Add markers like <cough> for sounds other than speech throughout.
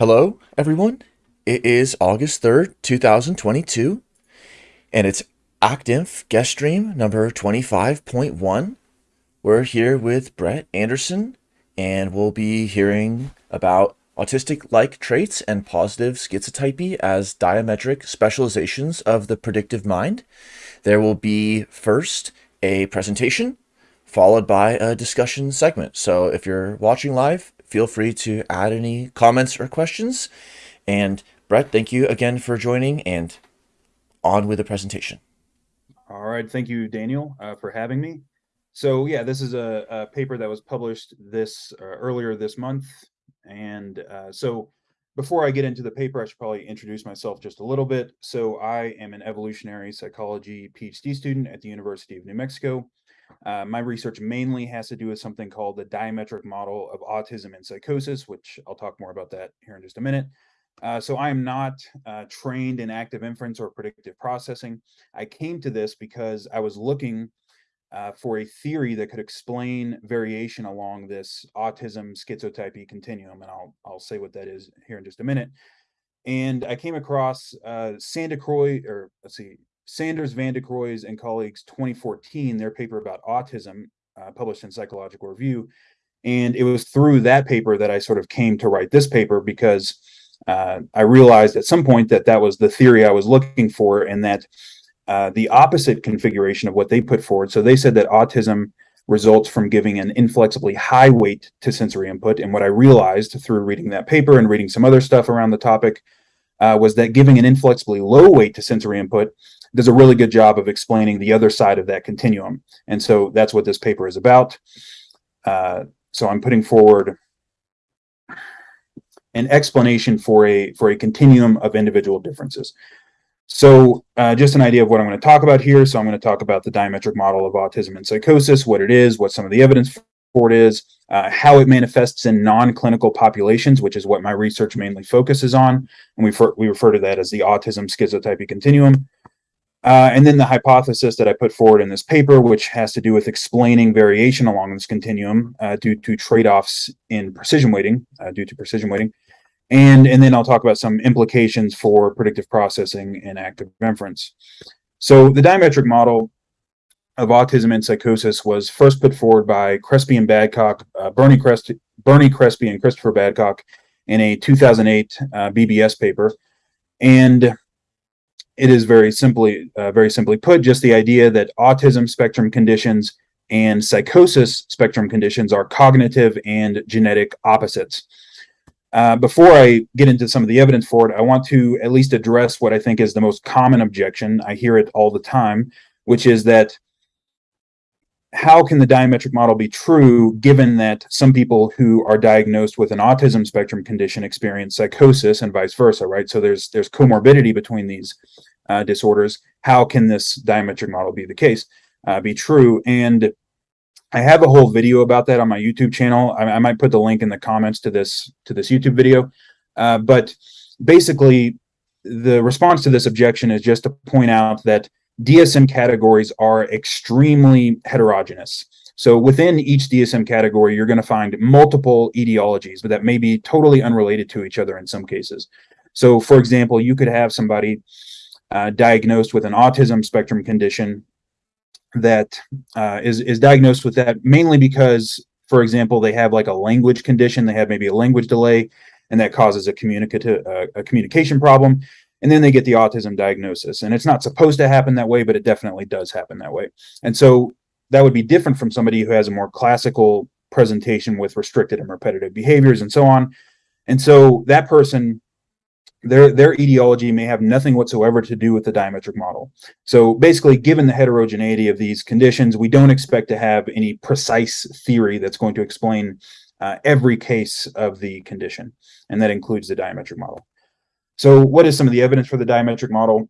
Hello, everyone. It is August 3rd, 2022, and it's ActInf guest stream number 25.1. We're here with Brett Anderson, and we'll be hearing about autistic-like traits and positive schizotypy as diametric specializations of the predictive mind. There will be first a presentation, followed by a discussion segment. So if you're watching live, feel free to add any comments or questions. And Brett, thank you again for joining and on with the presentation. All right, thank you, Daniel, uh, for having me. So yeah, this is a, a paper that was published this uh, earlier this month. And uh, so before I get into the paper, I should probably introduce myself just a little bit. So I am an evolutionary psychology PhD student at the University of New Mexico. Uh, my research mainly has to do with something called the diametric model of autism and psychosis, which I'll talk more about that here in just a minute. Uh, so I am not uh, trained in active inference or predictive processing. I came to this because I was looking uh, for a theory that could explain variation along this autism schizotypy continuum, and I'll I'll say what that is here in just a minute. And I came across uh, Sandecroy, or let's see, Sanders, Van de Cruys, and colleagues 2014, their paper about autism, uh, published in Psychological Review. And it was through that paper that I sort of came to write this paper because uh, I realized at some point that that was the theory I was looking for, and that uh, the opposite configuration of what they put forward. So they said that autism results from giving an inflexibly high weight to sensory input. And what I realized through reading that paper and reading some other stuff around the topic uh, was that giving an inflexibly low weight to sensory input does a really good job of explaining the other side of that continuum. And so that's what this paper is about. Uh, so I'm putting forward an explanation for a for a continuum of individual differences. So uh, just an idea of what I'm going to talk about here. So I'm going to talk about the diametric model of autism and psychosis, what it is, what some of the evidence for it is, uh, how it manifests in non-clinical populations, which is what my research mainly focuses on. And we, we refer to that as the autism schizotypy continuum. Uh, and then the hypothesis that I put forward in this paper, which has to do with explaining variation along this continuum uh, due to trade-offs in precision weighting, uh, due to precision weighting. And, and then I'll talk about some implications for predictive processing and active inference. So the diametric model of autism and psychosis was first put forward by Crespi and Badcock, uh, Bernie, Crest, Bernie Crespi and Christopher Badcock in a 2008 uh, BBS paper. And it is very simply, uh, very simply put, just the idea that autism spectrum conditions and psychosis spectrum conditions are cognitive and genetic opposites. Uh, before I get into some of the evidence for it, I want to at least address what I think is the most common objection. I hear it all the time, which is that how can the diametric model be true given that some people who are diagnosed with an autism spectrum condition experience psychosis and vice versa, right? So there's there's comorbidity between these uh, disorders. How can this diametric model be the case, uh, be true? And I have a whole video about that on my YouTube channel. I, I might put the link in the comments to this to this YouTube video. Uh, but basically, the response to this objection is just to point out that DSM categories are extremely heterogeneous. So within each DSM category, you're going to find multiple etiologies, but that may be totally unrelated to each other in some cases. So for example, you could have somebody uh, diagnosed with an autism spectrum condition that uh, is is diagnosed with that mainly because, for example, they have like a language condition, they have maybe a language delay, and that causes a communicative uh, a communication problem, and then they get the autism diagnosis. And it's not supposed to happen that way, but it definitely does happen that way. And so that would be different from somebody who has a more classical presentation with restricted and repetitive behaviors and so on. And so that person their their etiology may have nothing whatsoever to do with the diametric model. So basically, given the heterogeneity of these conditions, we don't expect to have any precise theory that's going to explain uh, every case of the condition, and that includes the diametric model. So what is some of the evidence for the diametric model?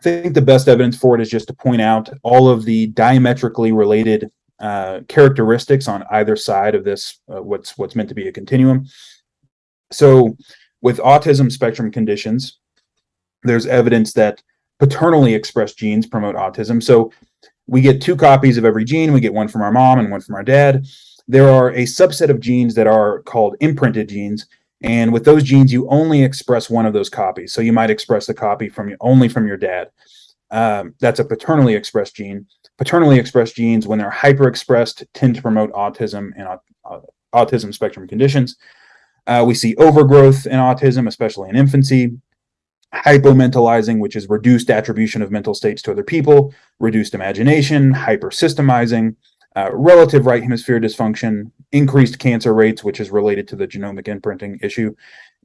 I think the best evidence for it is just to point out all of the diametrically related uh, characteristics on either side of this, uh, what's what's meant to be a continuum. So with autism spectrum conditions, there's evidence that paternally expressed genes promote autism. So we get two copies of every gene. We get one from our mom and one from our dad. There are a subset of genes that are called imprinted genes, And with those genes, you only express one of those copies. So you might express the copy from only from your dad. Um, that's a paternally expressed gene. Paternally expressed genes, when they're hyperexpressed, tend to promote autism and uh, autism spectrum conditions. Uh, we see overgrowth in autism, especially in infancy, hypomentalizing, which is reduced attribution of mental states to other people, reduced imagination, hypersystemizing, uh, relative right hemisphere dysfunction, increased cancer rates, which is related to the genomic imprinting issue.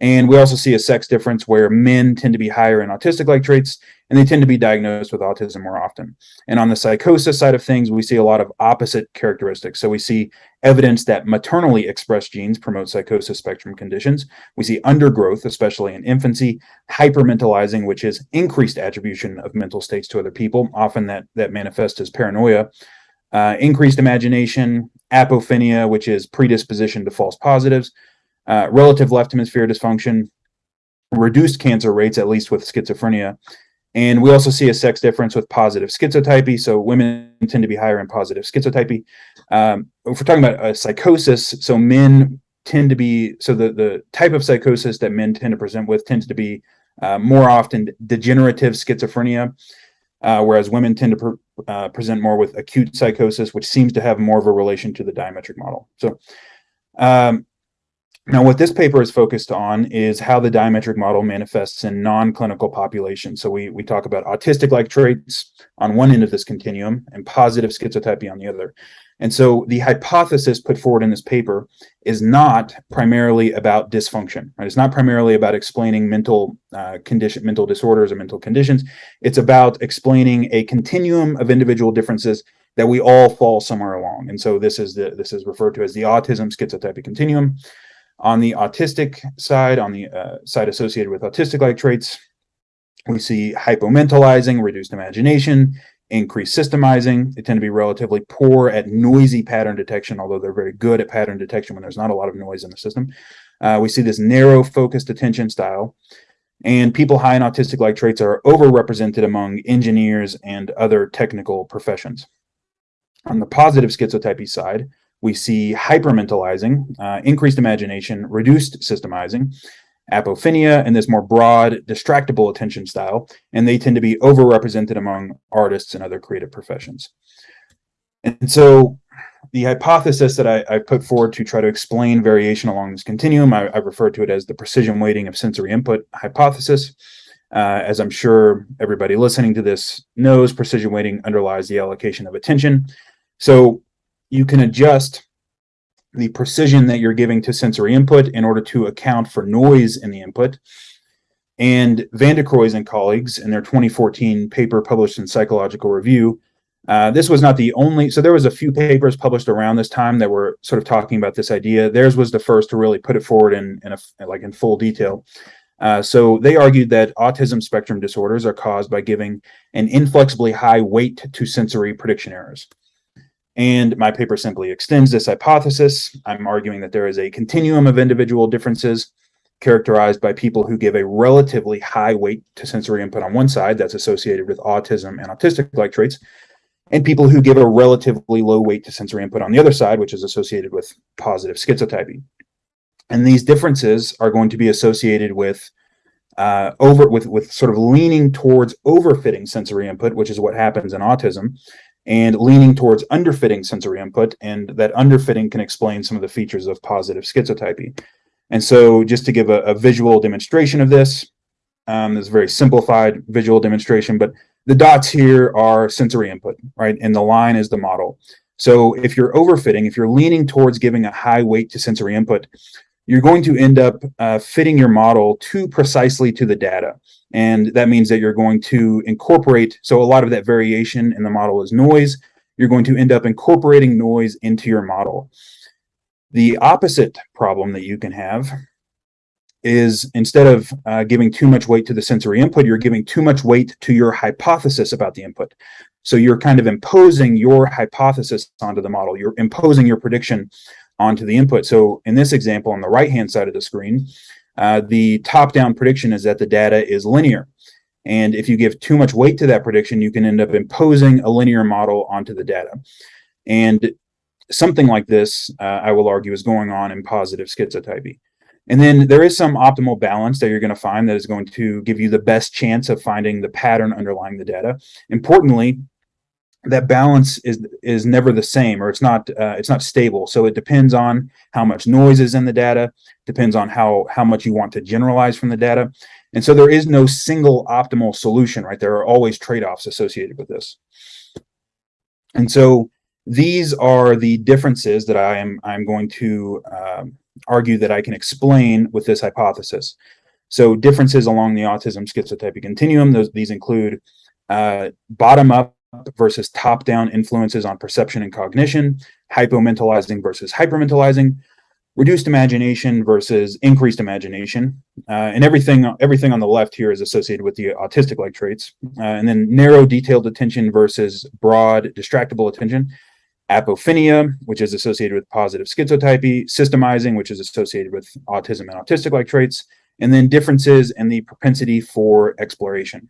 And we also see a sex difference where men tend to be higher in autistic like traits and they tend to be diagnosed with autism more often. And on the psychosis side of things, we see a lot of opposite characteristics. So we see evidence that maternally expressed genes promote psychosis spectrum conditions. We see undergrowth, especially in infancy, hypermentalizing, which is increased attribution of mental states to other people. Often that, that manifests as paranoia uh, increased imagination, apophenia, which is predisposition to false positives, uh, relative left hemisphere dysfunction, reduced cancer rates, at least with schizophrenia. And we also see a sex difference with positive schizotypy. So women tend to be higher in positive schizotypy. Um, if we're talking about a psychosis, so men tend to be, so the, the type of psychosis that men tend to present with tends to be uh, more often degenerative schizophrenia, uh, whereas women tend to pre uh, present more with acute psychosis, which seems to have more of a relation to the diametric model. So um, now what this paper is focused on is how the diametric model manifests in non-clinical populations. So we, we talk about autistic-like traits on one end of this continuum and positive schizotypy on the other. And so the hypothesis put forward in this paper is not primarily about dysfunction, right? It's not primarily about explaining mental uh, condition, mental disorders or mental conditions. It's about explaining a continuum of individual differences that we all fall somewhere along. And so this is the this is referred to as the autism schizotypy continuum. On the autistic side, on the uh, side associated with autistic-like traits, we see hypomentalizing, reduced imagination, increased systemizing. They tend to be relatively poor at noisy pattern detection, although they're very good at pattern detection when there's not a lot of noise in the system. Uh, we see this narrow focused attention style. And people high in autistic-like traits are overrepresented among engineers and other technical professions. On the positive schizotypy side, we see hypermentalizing, uh, increased imagination, reduced systemizing, apophenia, and this more broad, distractible attention style, and they tend to be overrepresented among artists and other creative professions. And so the hypothesis that I, I put forward to try to explain variation along this continuum, I, I refer to it as the precision weighting of sensory input hypothesis. Uh, as I'm sure everybody listening to this knows, precision weighting underlies the allocation of attention. So you can adjust the precision that you're giving to sensory input in order to account for noise in the input. And Van der Cruys and colleagues in their 2014 paper published in Psychological Review, uh, this was not the only, so there was a few papers published around this time that were sort of talking about this idea. Theirs was the first to really put it forward in, in a, like in full detail. Uh, so they argued that autism spectrum disorders are caused by giving an inflexibly high weight to sensory prediction errors. And my paper simply extends this hypothesis. I'm arguing that there is a continuum of individual differences characterized by people who give a relatively high weight to sensory input on one side that's associated with autism and autistic-like traits, and people who give a relatively low weight to sensory input on the other side, which is associated with positive schizotypy. And these differences are going to be associated with uh, over with with sort of leaning towards overfitting sensory input, which is what happens in autism, and leaning towards underfitting sensory input. And that underfitting can explain some of the features of positive schizotypy. And so just to give a, a visual demonstration of this, um, this is a very simplified visual demonstration, but the dots here are sensory input, right? And the line is the model. So if you're overfitting, if you're leaning towards giving a high weight to sensory input, you're going to end up uh, fitting your model too precisely to the data. And that means that you're going to incorporate, so a lot of that variation in the model is noise. You're going to end up incorporating noise into your model. The opposite problem that you can have is instead of uh, giving too much weight to the sensory input, you're giving too much weight to your hypothesis about the input. So you're kind of imposing your hypothesis onto the model. You're imposing your prediction onto the input. So in this example, on the right-hand side of the screen, uh, the top-down prediction is that the data is linear. And if you give too much weight to that prediction, you can end up imposing a linear model onto the data. And something like this, uh, I will argue, is going on in positive schizotypy. And then there is some optimal balance that you're going to find that is going to give you the best chance of finding the pattern underlying the data. Importantly, that balance is is never the same or it's not uh, it's not stable. So it depends on how much noise is in the data depends on how how much you want to generalize from the data. And so there is no single optimal solution right? There are always trade-offs associated with this. And so these are the differences that i am i'm going to um, argue that i can explain with this hypothesis. So differences along the autism schizotypy continuum those these include uh, bottom up versus top-down influences on perception and cognition, hypomentalizing versus hypermentalizing, reduced imagination versus increased imagination, uh, and everything everything on the left here is associated with the autistic-like traits, uh, and then narrow detailed attention versus broad distractible attention, apophenia, which is associated with positive schizotypy, systemizing, which is associated with autism and autistic-like traits, and then differences in the propensity for exploration.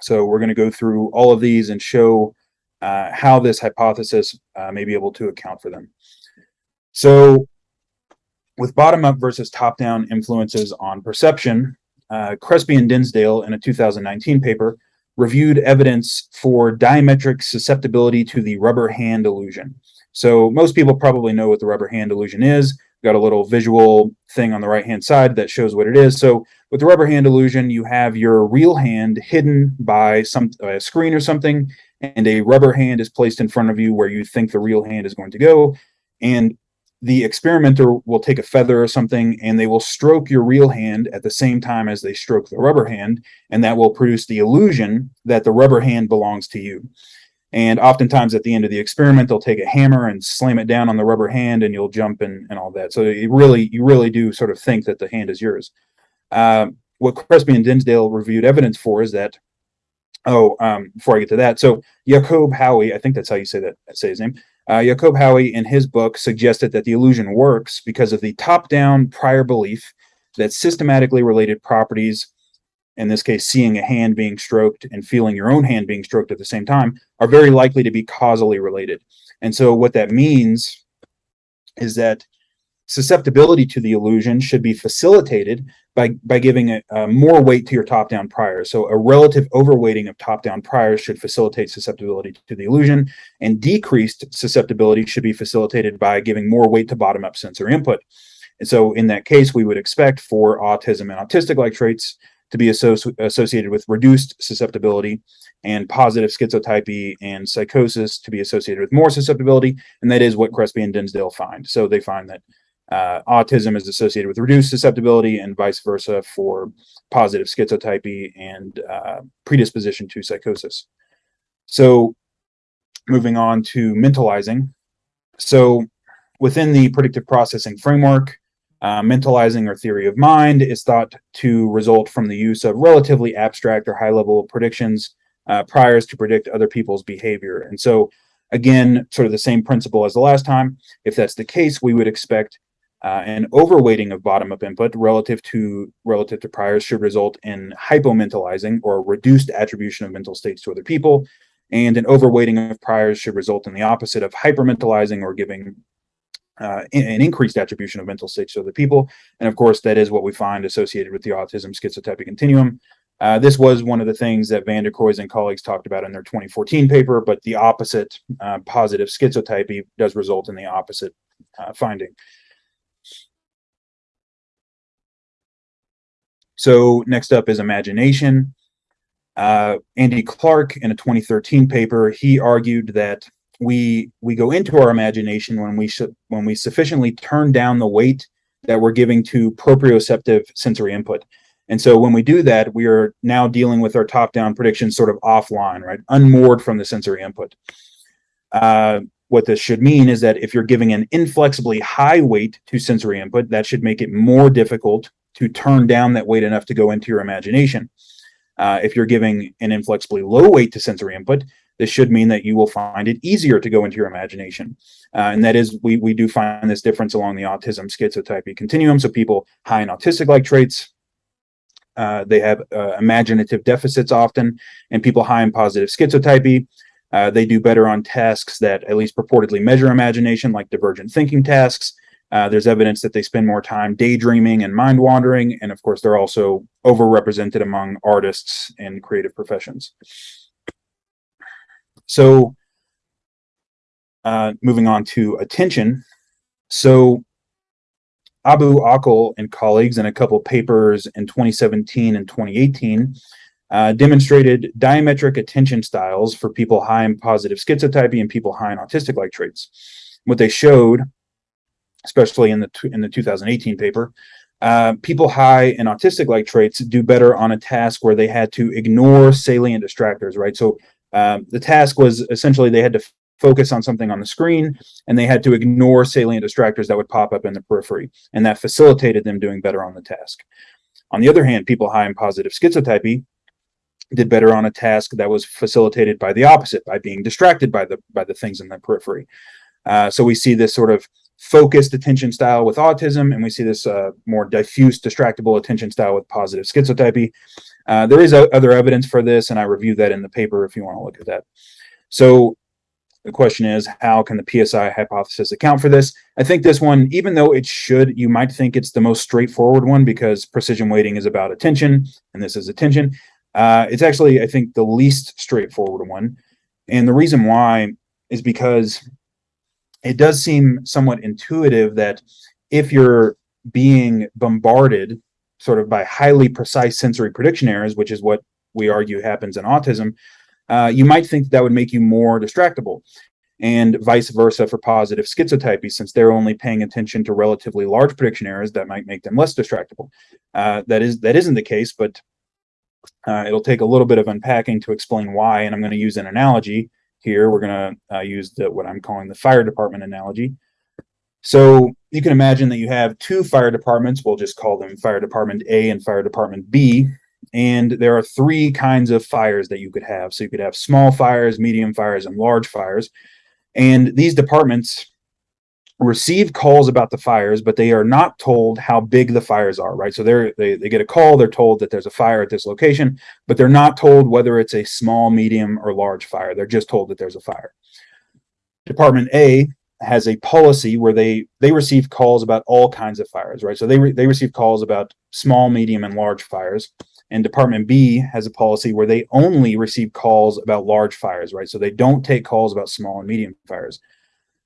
So we're going to go through all of these and show uh, how this hypothesis uh, may be able to account for them. So with bottom-up versus top-down influences on perception, uh, Crespi and Dinsdale in a 2019 paper reviewed evidence for diametric susceptibility to the rubber hand illusion. So most people probably know what the rubber hand illusion is. Got a little visual thing on the right-hand side that shows what it is. So with the rubber hand illusion, you have your real hand hidden by some by a screen or something, and a rubber hand is placed in front of you where you think the real hand is going to go. And the experimenter will take a feather or something and they will stroke your real hand at the same time as they stroke the rubber hand, and that will produce the illusion that the rubber hand belongs to you. And oftentimes at the end of the experiment, they'll take a hammer and slam it down on the rubber hand and you'll jump and, and all that. So you really, you really do sort of think that the hand is yours. Uh, what Crespi and Dinsdale reviewed evidence for is that, oh, um, before I get to that, so Jakob Hohwy, I think that's how you say that, say his name. Uh, Jakob Hohwy, in his book, suggested that the illusion works because of the top-down prior belief that systematically related properties, in this case, seeing a hand being stroked and feeling your own hand being stroked at the same time, are very likely to be causally related. And so what that means is that susceptibility to the illusion should be facilitated by, by giving a, uh, more weight to your top-down priors. So a relative overweighting of top-down priors should facilitate susceptibility to the illusion, and decreased susceptibility should be facilitated by giving more weight to bottom-up sensory input. And so in that case, we would expect for autism and autistic-like traits to be associ associated with reduced susceptibility and positive schizotypy and psychosis to be associated with more susceptibility. And that is what Crespi and Dinsdale find. So they find that uh, autism is associated with reduced susceptibility and vice versa for positive schizotypy and uh, predisposition to psychosis. So moving on to mentalizing. So within the predictive processing framework, uh, mentalizing or theory of mind is thought to result from the use of relatively abstract or high level predictions uh, priors to predict other people's behavior. And so again, sort of the same principle as the last time. If that's the case, we would expect uh, an overweighting of bottom-up input relative to relative to priors should result in hypomentalizing or reduced attribution of mental states to other people, and an overweighting of priors should result in the opposite of hypermentalizing or giving uh, an increased attribution of mental states to other people. And of course, that is what we find associated with the autism schizotypy continuum. Uh, this was one of the things that Van der Cruys and colleagues talked about in their 2014 paper, but the opposite uh, positive schizotypy does result in the opposite uh, finding. So next up is imagination. Uh, Andy Clark in a 2013 paper, he argued that we we go into our imagination when we when we sufficiently turn down the weight that we're giving to proprioceptive sensory input. And so when we do that, we are now dealing with our top-down predictions sort of offline, right? Unmoored from the sensory input. Uh, what this should mean is that if you're giving an inflexibly high weight to sensory input, that should make it more difficult to turn down that weight enough to go into your imagination. Uh, if you're giving an inflexibly low weight to sensory input, this should mean that you will find it easier to go into your imagination. Uh, and that is, we, we do find this difference along the autism schizotypy continuum. So people high in autistic-like traits, uh, they have uh, imaginative deficits often, and people high in positive schizotypy, uh, they do better on tasks that at least purportedly measure imagination, like divergent thinking tasks, Uh, there's evidence that they spend more time daydreaming and mind wandering. And of course, they're also overrepresented among artists and creative professions. So, uh, moving on to attention. So, Abu Akel and colleagues in a couple papers in 2017 and 2018 uh, demonstrated diametric attention styles for people high in positive schizotypy and people high in autistic-like traits. What they showed, especially in the in the 2018 paper, uh, people high in autistic-like traits do better on a task where they had to ignore salient distractors, right? So um, the task was essentially they had to focus on something on the screen and they had to ignore salient distractors that would pop up in the periphery and that facilitated them doing better on the task. On the other hand people high in positive schizotypy did better on a task that was facilitated by the opposite by being distracted by the by the things in the periphery. Uh, so we see this sort of focused attention style with autism and we see this uh, more diffuse distractible attention style with positive schizotypy uh, there is other evidence for this and i reviewed that in the paper if you want to look at that so the question is, how can the PSI hypothesis account for this? I think this one, even though it should, you might think it's the most straightforward one because precision weighting is about attention and this is attention. Uh, it's actually, I think, the least straightforward one. And the reason why is because it does seem somewhat intuitive that if you're being bombarded sort of by highly precise sensory prediction errors, which is what we argue happens in autism, uh, you might think that, would make you more distractible and vice versa for positive schizotypy, since they're only paying attention to relatively large prediction errors that might make them less distractible. Uh, that is that isn't the case, but uh, it'll take a little bit of unpacking to explain why. And I'm going to use an analogy here. We're going to uh, use the, what I'm calling the fire department analogy. So you can imagine that you have two fire departments. We'll just call them fire department A and fire department B. And there are three kinds of fires that you could have. So you could have small fires, medium fires, and large fires. And these departments receive calls about the fires, but they are not told how big the fires are, right? So they're, they, they get a call, they're told that there's a fire at this location, but they're not told whether it's a small, medium, or large fire. They're just told that there's a fire. Department A has a policy where they they receive calls about all kinds of fires, right? So they re, they receive calls about small, medium, and large fires. And Department B has a policy where they only receive calls about large fires, right? So they don't take calls about small and medium fires.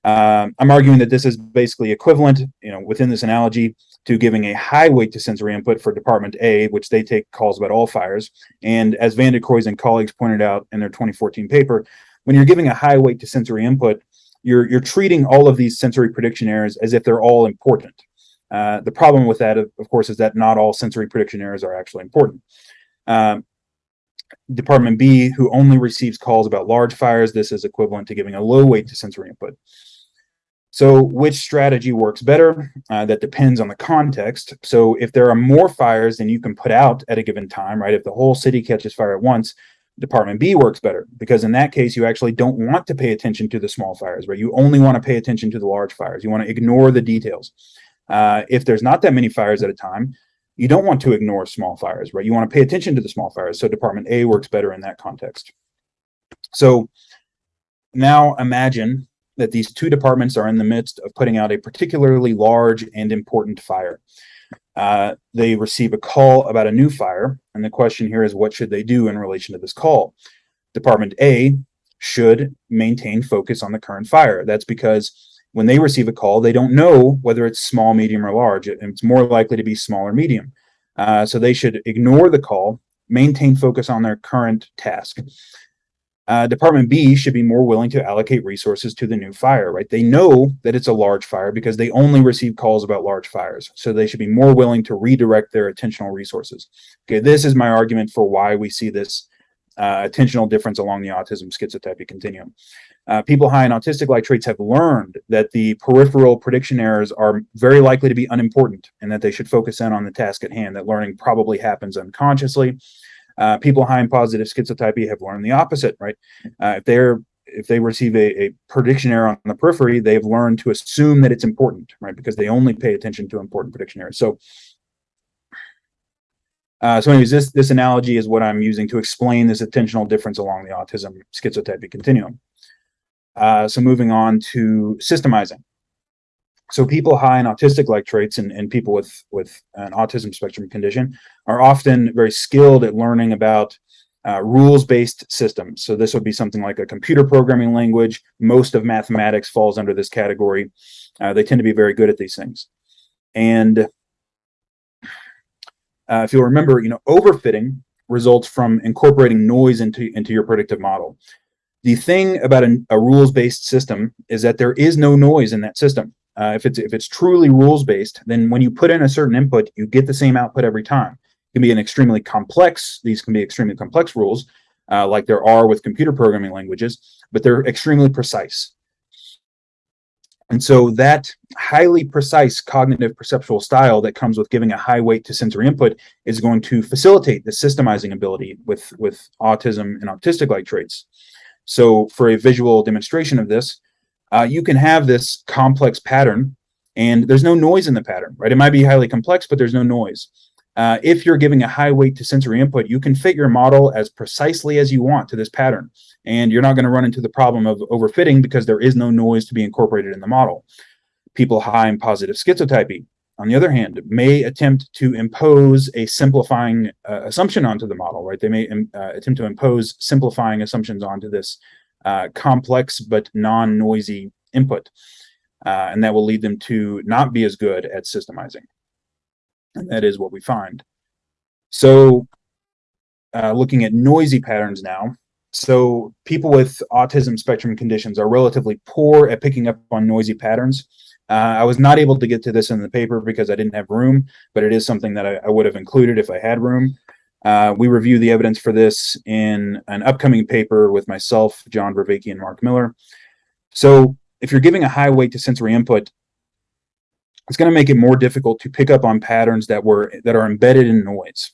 Um, I'm arguing that this is basically equivalent, you know, within this analogy to giving a high weight to sensory input for Department A, which they take calls about all fires. And as Van de and colleagues pointed out in their 2014 paper, when you're giving a high weight to sensory input, you're, you're treating all of these sensory prediction errors as if they're all important. Uh, the problem with that, of, course, is that not all sensory prediction errors are actually important. Um, Department B, who only receives calls about large fires, this is equivalent to giving a low weight to sensory input. So which strategy works better? Uh, that depends on the context. So if there are more fires than you can put out at a given time, right? If the whole city catches fire at once, Department B works better because in that case, you actually don't want to pay attention to the small fires, right? You only want to pay attention to the large fires. You want to ignore the details. Uh, if there's not that many fires at a time, you don't want to ignore small fires, right? You want to pay attention to the small fires. So Department A works better in that context. So now imagine that these two departments are in the midst of putting out a particularly large and important fire. Uh, they receive a call about a new fire, and the question here is what should they do in relation to this call? Department A should maintain focus on the current fire. That's because when they receive a call, they don't know whether it's small, medium, or large. It's more likely to be small or medium. Uh, so they should ignore the call, maintain focus on their current task. Uh, Department B should be more willing to allocate resources to the new fire, right? They know that it's a large fire because they only receive calls about large fires. So they should be more willing to redirect their attentional resources. Okay, this is my argument for why we see this uh, attentional difference along the autism schizotypy continuum. Uh, people high in autistic-like traits have learned that the peripheral prediction errors are very likely to be unimportant and that they should focus in on the task at hand, that learning probably happens unconsciously. Uh, people high in positive schizotypy have learned the opposite, right? Uh, if they're if they receive a, a, prediction error on the periphery, they've learned to assume that it's important, right? Because they only pay attention to important prediction errors. So uh, so anyways, this, this analogy is what I'm using to explain this attentional difference along the autism schizotypy continuum. Uh, so moving on to systemizing. So people high in autistic-like traits and, and people with with an autism spectrum condition are often very skilled at learning about uh, rules-based systems. So this would be something like a computer programming language. Most of mathematics falls under this category. Uh, they tend to be very good at these things. And uh, if you'll remember, you know, overfitting results from incorporating noise into, into your predictive model. The thing about a, a rules-based system is that there is no noise in that system. Uh, if it's if it's truly rules-based, then when you put in a certain input, you get the same output every time. It can be an extremely complex, these can be extremely complex rules, uh, like there are with computer programming languages, but they're extremely precise. And so that highly precise cognitive perceptual style that comes with giving a high weight to sensory input is going to facilitate the systemizing ability with, with autism and autistic-like traits. So for a visual demonstration of this, uh, you can have this complex pattern and there's no noise in the pattern, right? It might be highly complex, but there's no noise. Uh, if you're giving a high weight to sensory input, you can fit your model as precisely as you want to this pattern. And you're not going to run into the problem of overfitting because there is no noise to be incorporated in the model. People high in positive schizotypy, on the other hand, may attempt to impose a simplifying uh, assumption onto the model, right? They may um, uh, attempt to impose simplifying assumptions onto this uh, complex but non-noisy input. Uh, and that will lead them to not be as good at systemizing. And that is what we find. So uh, looking at noisy patterns now, so people with autism spectrum conditions are relatively poor at picking up on noisy patterns. Uh, I was not able to get to this in the paper because I didn't have room, but it is something that I, I would have included if I had room. Uh, we review the evidence for this in an upcoming paper with myself, John Vervaeke, and Mark Miller. So if you're giving a high weight to sensory input, it's going to make it more difficult to pick up on patterns that were that are embedded in noise.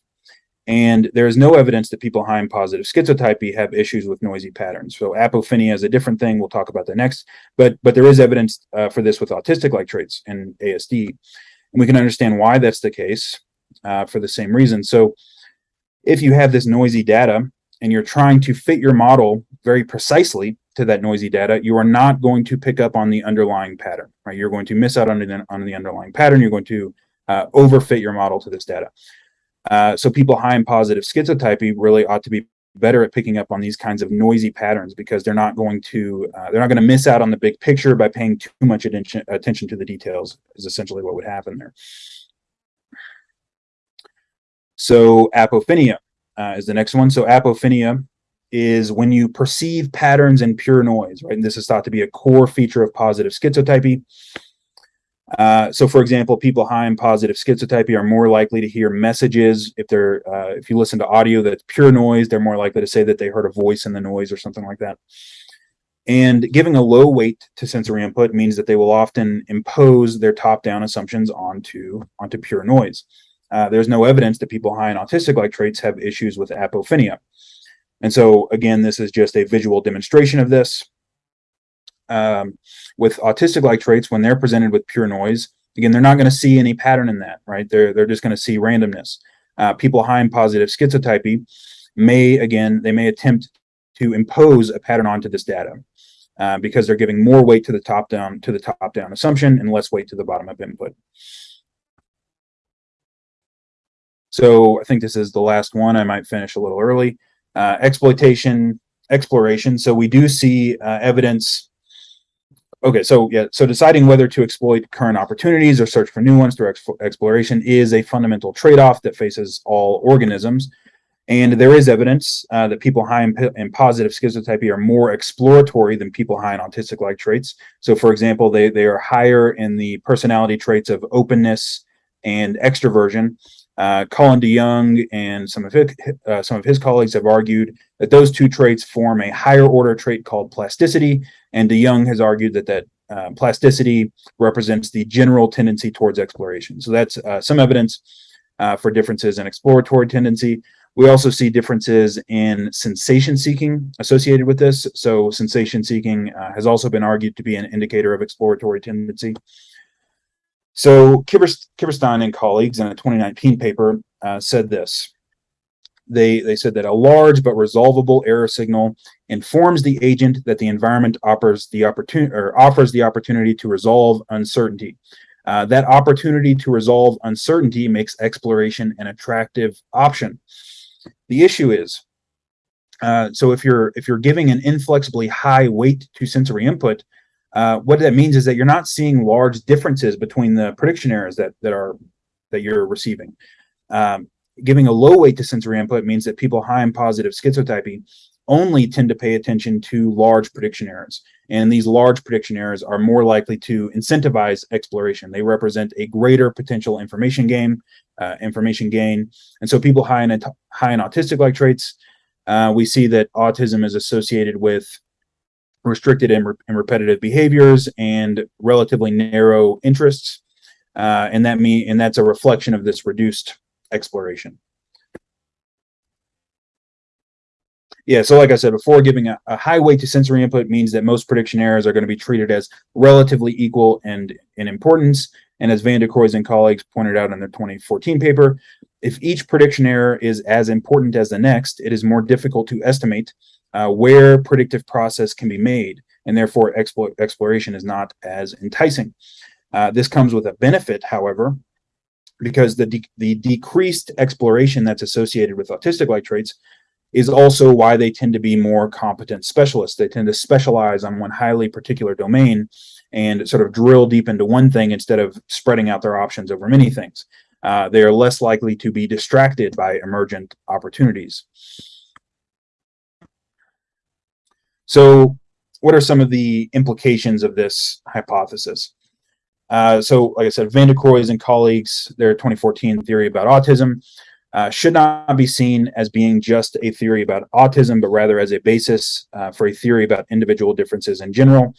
And there is no evidence that people high in positive schizotypy have issues with noisy patterns. So apophenia is a different thing. We'll talk about that next. But but there is evidence uh, for this with autistic-like traits and ASD. And we can understand why that's the case uh, for the same reason. So if you have this noisy data and you're trying to fit your model very precisely to that noisy data, you are not going to pick up on the underlying pattern, right? You're going to miss out on the, on the underlying pattern. You're going to uh, overfit your model to this data. Uh, so people high in positive schizotypy really ought to be better at picking up on these kinds of noisy patterns because they're not going to uh, they're not going to miss out on the big picture by paying too much attention attention to the details is essentially what would happen there. So apophenia uh, is the next one. So apophenia is when you perceive patterns in pure noise, right? And this is thought to be a core feature of positive schizotypy. Uh, so for example, people high in positive schizotypy are more likely to hear messages. If they're, uh, if you listen to audio that's pure noise, they're more likely to say that they heard a voice in the noise or something like that. And giving a low weight to sensory input means that they will often impose their top-down assumptions onto, onto pure noise. Uh, there's no evidence that people high in autistic-like traits have issues with apophenia. And so again, this is just a visual demonstration of this um, with autistic-like traits, when they're presented with pure noise, again, they're not going to see any pattern in that, right? They're, they're just going to see randomness. Uh, people high in positive schizotypy may, again, they may attempt to impose a pattern onto this data uh, because they're giving more weight to the top down to the top down assumption and less weight to the bottom up input. So I think this is the last one. I might finish a little early. Uh, exploitation, exploration. So we do see uh, evidence okay, so yeah, so deciding whether to exploit current opportunities or search for new ones through exploration is a fundamental trade-off that faces all organisms. And there is evidence uh, that people high in, in, positive schizotypy are more exploratory than people high in autistic-like traits. So for example, they, they are higher in the personality traits of openness and extroversion. Uh, Colin DeYoung and some of his, uh, some of his colleagues have argued that those two traits form a higher order trait called plasticity, and DeYoung has argued that that uh, plasticity represents the general tendency towards exploration. So that's uh, some evidence uh, for differences in exploratory tendency. We also see differences in sensation seeking associated with this. So sensation seeking uh, has also been argued to be an indicator of exploratory tendency. So Kiverstein and colleagues in a 2019 paper uh, said this. they they said that a large but resolvable error signal informs the agent that the environment offers the opportunity or offers the opportunity to resolve uncertainty. Uh, that opportunity to resolve uncertainty makes exploration an attractive option. The issue is, uh, so if you're if you're giving an inflexibly high weight to sensory input, uh, what that means is that you're not seeing large differences between the prediction errors that that are that you're receiving. Um, giving a low weight to sensory input means that people high in positive schizotypy only tend to pay attention to large prediction errors. And these large prediction errors are more likely to incentivize exploration. They represent a greater potential information gain, uh, information gain. And so people high in, high in autistic-like traits, uh, we see that autism is associated with restricted and, re and repetitive behaviors and relatively narrow interests. Uh, and that mean, and that's a reflection of this reduced exploration. Yeah, so like I said before, giving a, a, high weight to sensory input means that most prediction errors are going to be treated as relatively equal and in importance. And as Van der Cruys and colleagues pointed out in their 2014 paper, if each prediction error is as important as the next, it is more difficult to estimate uh, where predictive process can be made, and therefore exploration is not as enticing. Uh, this comes with a benefit, however, because the, de the decreased exploration that's associated with autistic-like traits is also why they tend to be more competent specialists. They tend to specialize on one highly particular domain and sort of drill deep into one thing instead of spreading out their options over many things. Uh, they are less likely to be distracted by emergent opportunities. So what are some of the implications of this hypothesis? Uh, so, like I said, Van der Cruys and colleagues, their 2014 theory about autism uh, should not be seen as being just a theory about autism, but rather as a basis uh, for a theory about individual differences in general.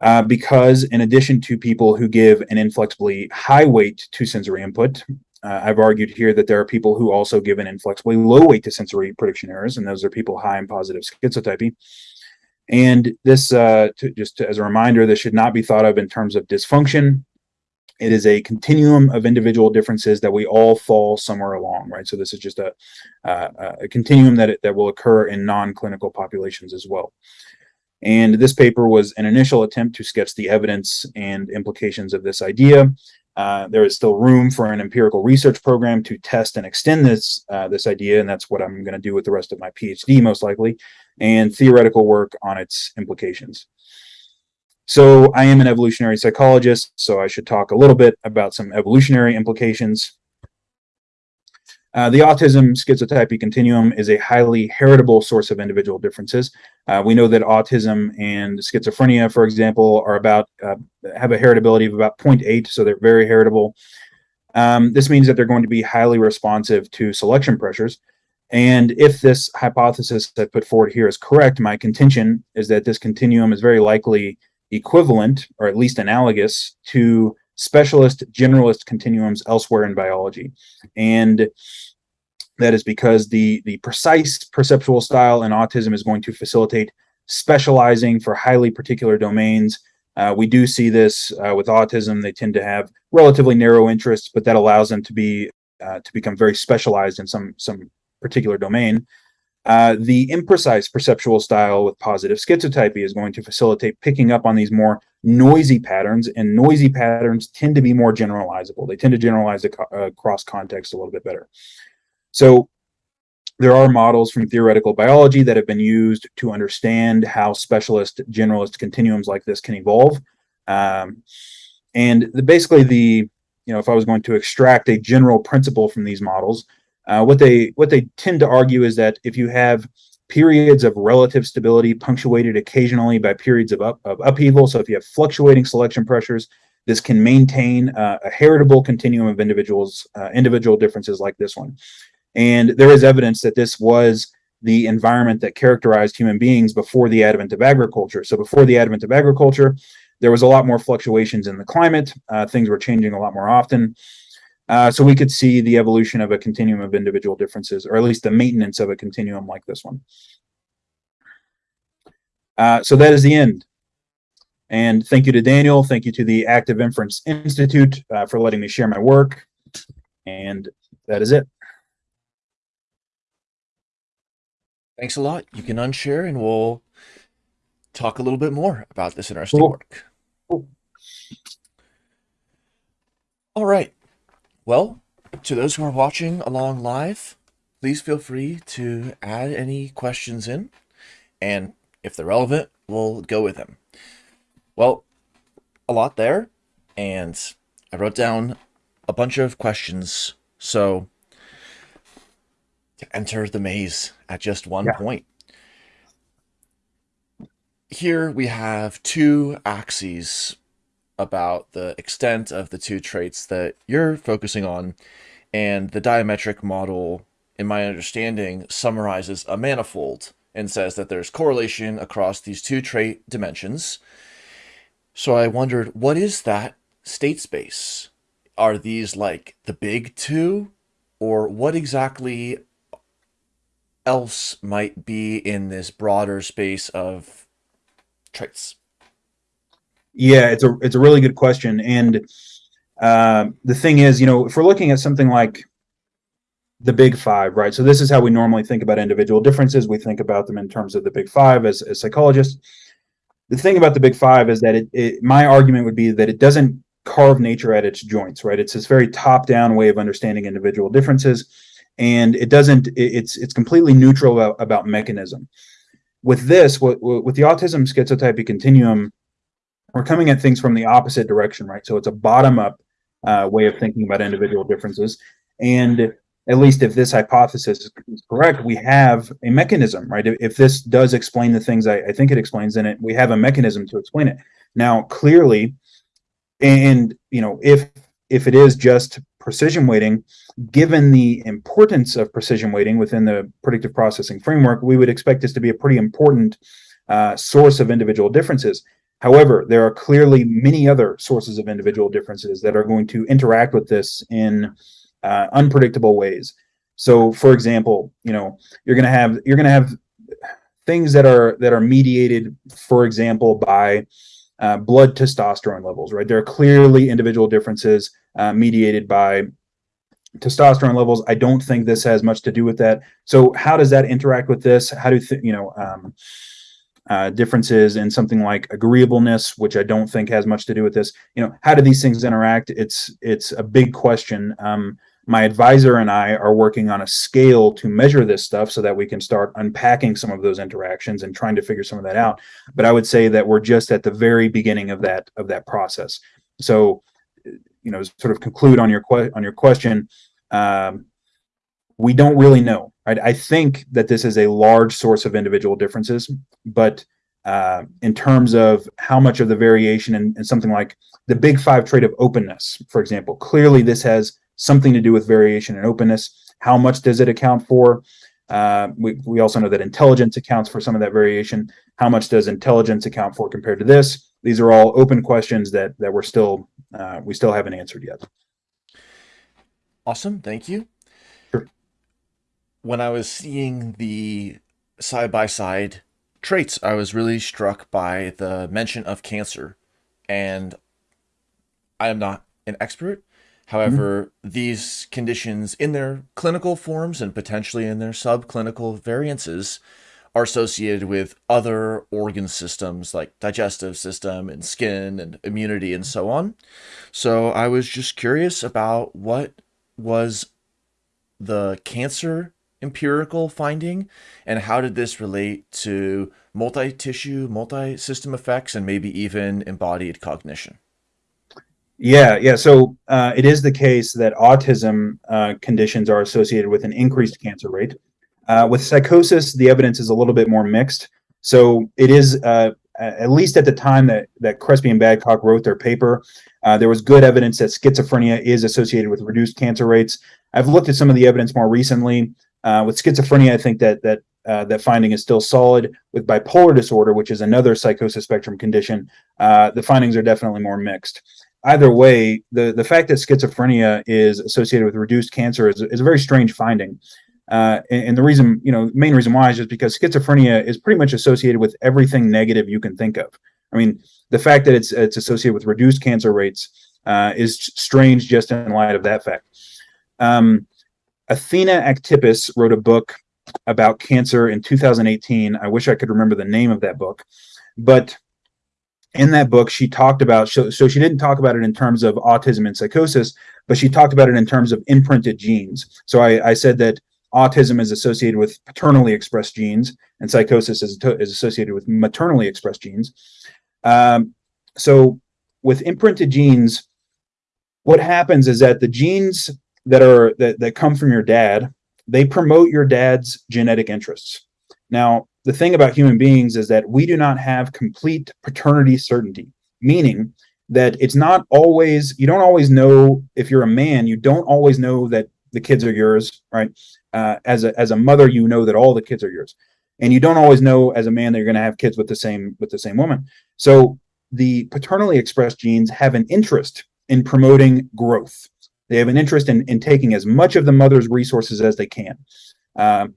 Uh, because in addition to people who give an inflexibly high weight to sensory input, uh, I've argued here that there are people who also give an inflexibly low weight to sensory prediction errors, and those are people high in positive schizotypy. And this, uh, to, just to, as a reminder, this should not be thought of in terms of dysfunction. It is a continuum of individual differences that we all fall somewhere along, right? So this is just a, uh, a continuum that, that will occur in non-clinical populations as well. And this paper was an initial attempt to sketch the evidence and implications of this idea. Uh, there is still room for an empirical research program to test and extend this uh, this idea, and that's what I'm going to do with the rest of my PhD, most likely and theoretical work on its implications. So I am an evolutionary psychologist, so I should talk a little bit about some evolutionary implications. Uh, the autism schizotypy continuum is a highly heritable source of individual differences. Uh, we know that autism and schizophrenia, for example, are about uh, have a heritability of about 0.8, so they're very heritable. Um, this means that they're going to be highly responsive to selection pressures. And if this hypothesis I put forward here is correct, my contention is that this continuum is very likely equivalent, or at least analogous, to specialist generalist continuums elsewhere in biology. And that is because the, the precise perceptual style in autism is going to facilitate specializing for highly particular domains. Uh, we do see this uh, with autism. They tend to have relatively narrow interests, but that allows them to be uh, to become very specialized in some some particular domain. Uh, the imprecise perceptual style with positive schizotypy is going to facilitate picking up on these more noisy patterns, and noisy patterns tend to be more generalizable. They tend to generalize across context a little bit better. So there are models from theoretical biology that have been used to understand how specialist generalist continuums like this can evolve. Um, and the, basically the, you know, if I was going to extract a general principle from these models, uh, what they what they tend to argue is that if you have periods of relative stability punctuated occasionally by periods of, up, of upheaval, so if you have fluctuating selection pressures, this can maintain uh, a heritable continuum of individuals, uh, individual differences like this one. And there is evidence that this was the environment that characterized human beings before the advent of agriculture. So before the advent of agriculture, there was a lot more fluctuations in the climate. Uh, things were changing a lot more often. Uh, so we could see the evolution of a continuum of individual differences, or at least the maintenance of a continuum like this one. Uh, so that is the end. And thank you to Daniel. Thank you to the Active Inference Institute uh, for letting me share my work. And that is it. Thanks a lot. You can unshare and we'll talk a little bit more about this interesting Cool. work. Cool. All right. Well, to those who are watching along live, please feel free to add any questions in. And if they're relevant, we'll go with them. Well, a lot there. And I wrote down a bunch of questions. So to enter the maze at just one Yeah. point. Here we have two axes about the extent of the two traits that you're focusing on, and the diametric model, in my understanding, summarizes a manifold and says that there's correlation across these two trait dimensions. So I wondered, what is that state space? Are these like the big two, or what exactly else might be in this broader space of traits? Yeah, it's a it's a really good question, and uh, the thing is, you know, if we're looking at something like the Big Five, right? So this is how we normally think about individual differences. We think about them in terms of the Big Five as, as psychologists. The thing about the Big Five is that it, it my argument would be that it doesn't carve nature at its joints, right? It's this very top-down way of understanding individual differences, and it doesn't. It, it's it's completely neutral about, about mechanism. With this, what, with the autism schizotypy continuum, we're coming at things from the opposite direction, right? So it's a bottom-up uh, way of thinking about individual differences, and at least if this hypothesis is correct, we have a mechanism, right? If, if this does explain the things I, I, think it explains in it, we have a mechanism to explain it. Now, clearly, and you know, if if it is just precision weighting, given the importance of precision weighting within the predictive processing framework, we would expect this to be a pretty important uh, source of individual differences. However, there are clearly many other sources of individual differences that are going to interact with this in uh, unpredictable ways. So, for example, you know, you're going to have you're going to have things that are that are mediated, for example, by uh, blood testosterone levels. Right, there are clearly individual differences uh, mediated by testosterone levels. I don't think this has much to do with that. So, how does that interact with this? How do you know? Um, uh, differences in something like agreeableness, which I don't think has much to do with this. You know, how do these things interact? It's it's a big question. Um, my advisor and I are working on a scale to measure this stuff so that we can start unpacking some of those interactions and trying to figure some of that out. But I would say that we're just at the very beginning of that of that process. So, you know, sort of conclude on your on your question. Um, we don't really know. Right? I think that this is a large source of individual differences, but uh, in terms of how much of the variation in, in, something like the big five trait of openness, for example, clearly this has something to do with variation and openness. How much does it account for? Uh, we, we also know that intelligence accounts for some of that variation. How much does intelligence account for compared to this? These are all open questions that that we're still uh, we still haven't answered yet. Awesome, thank you. When I was seeing the side by side traits, I was really struck by the mention of cancer, and I am not an expert, However, mm-hmm. these conditions in their clinical forms and potentially in their subclinical variances are associated with other organ systems like digestive system and skin and immunity and so on. So I was just curious about what was the cancer empirical finding and how did this relate to multi-tissue, multi-system effects and maybe even embodied cognition? Yeah, yeah. So uh, it is the case that autism uh, conditions are associated with an increased cancer rate. Uh, with psychosis, the evidence is a little bit more mixed. So it is, uh, at least at the time that that Crespi and Badcock wrote their paper, uh, there was good evidence that schizophrenia is associated with reduced cancer rates. I've looked at some of the evidence more recently. Uh, with schizophrenia, I think that that that finding is still solid. With bipolar disorder, which is another psychosis spectrum condition, the findings are definitely more mixed either way, the, the fact that schizophrenia is associated with reduced cancer is, is a very strange finding. Uh, and, and, the reason, you know, main reason why is just because schizophrenia is pretty much associated with everything negative you can think of. I mean, the fact that it's it's associated with reduced cancer rates uh, is strange just in light of that fact. Um, Athena Aktipis wrote a book about cancer in 2018. I wish I could remember the name of that book, but in that book, she talked about so, so she didn't talk about it in terms of autism and psychosis, but she talked about it in terms of imprinted genes. So I, I said that autism is associated with paternally expressed genes, and psychosis is, is associated with maternally expressed genes. Um, so with imprinted genes, what happens is that the genes that are that, that come from your dad, they promote your dad's genetic interests. Now, the thing about human beings is that we do not have complete paternity certainty, meaning that it's not always you don't always know if you're a man you don't always know that the kids are yours right? Uh, as a as a mother you know that all the kids are yours. And you don't always know as a man that you're going to have kids with the same with the same woman. So the paternally expressed genes have an interest in promoting growth they have an interest in, in taking as much of the mother's resources as they can um,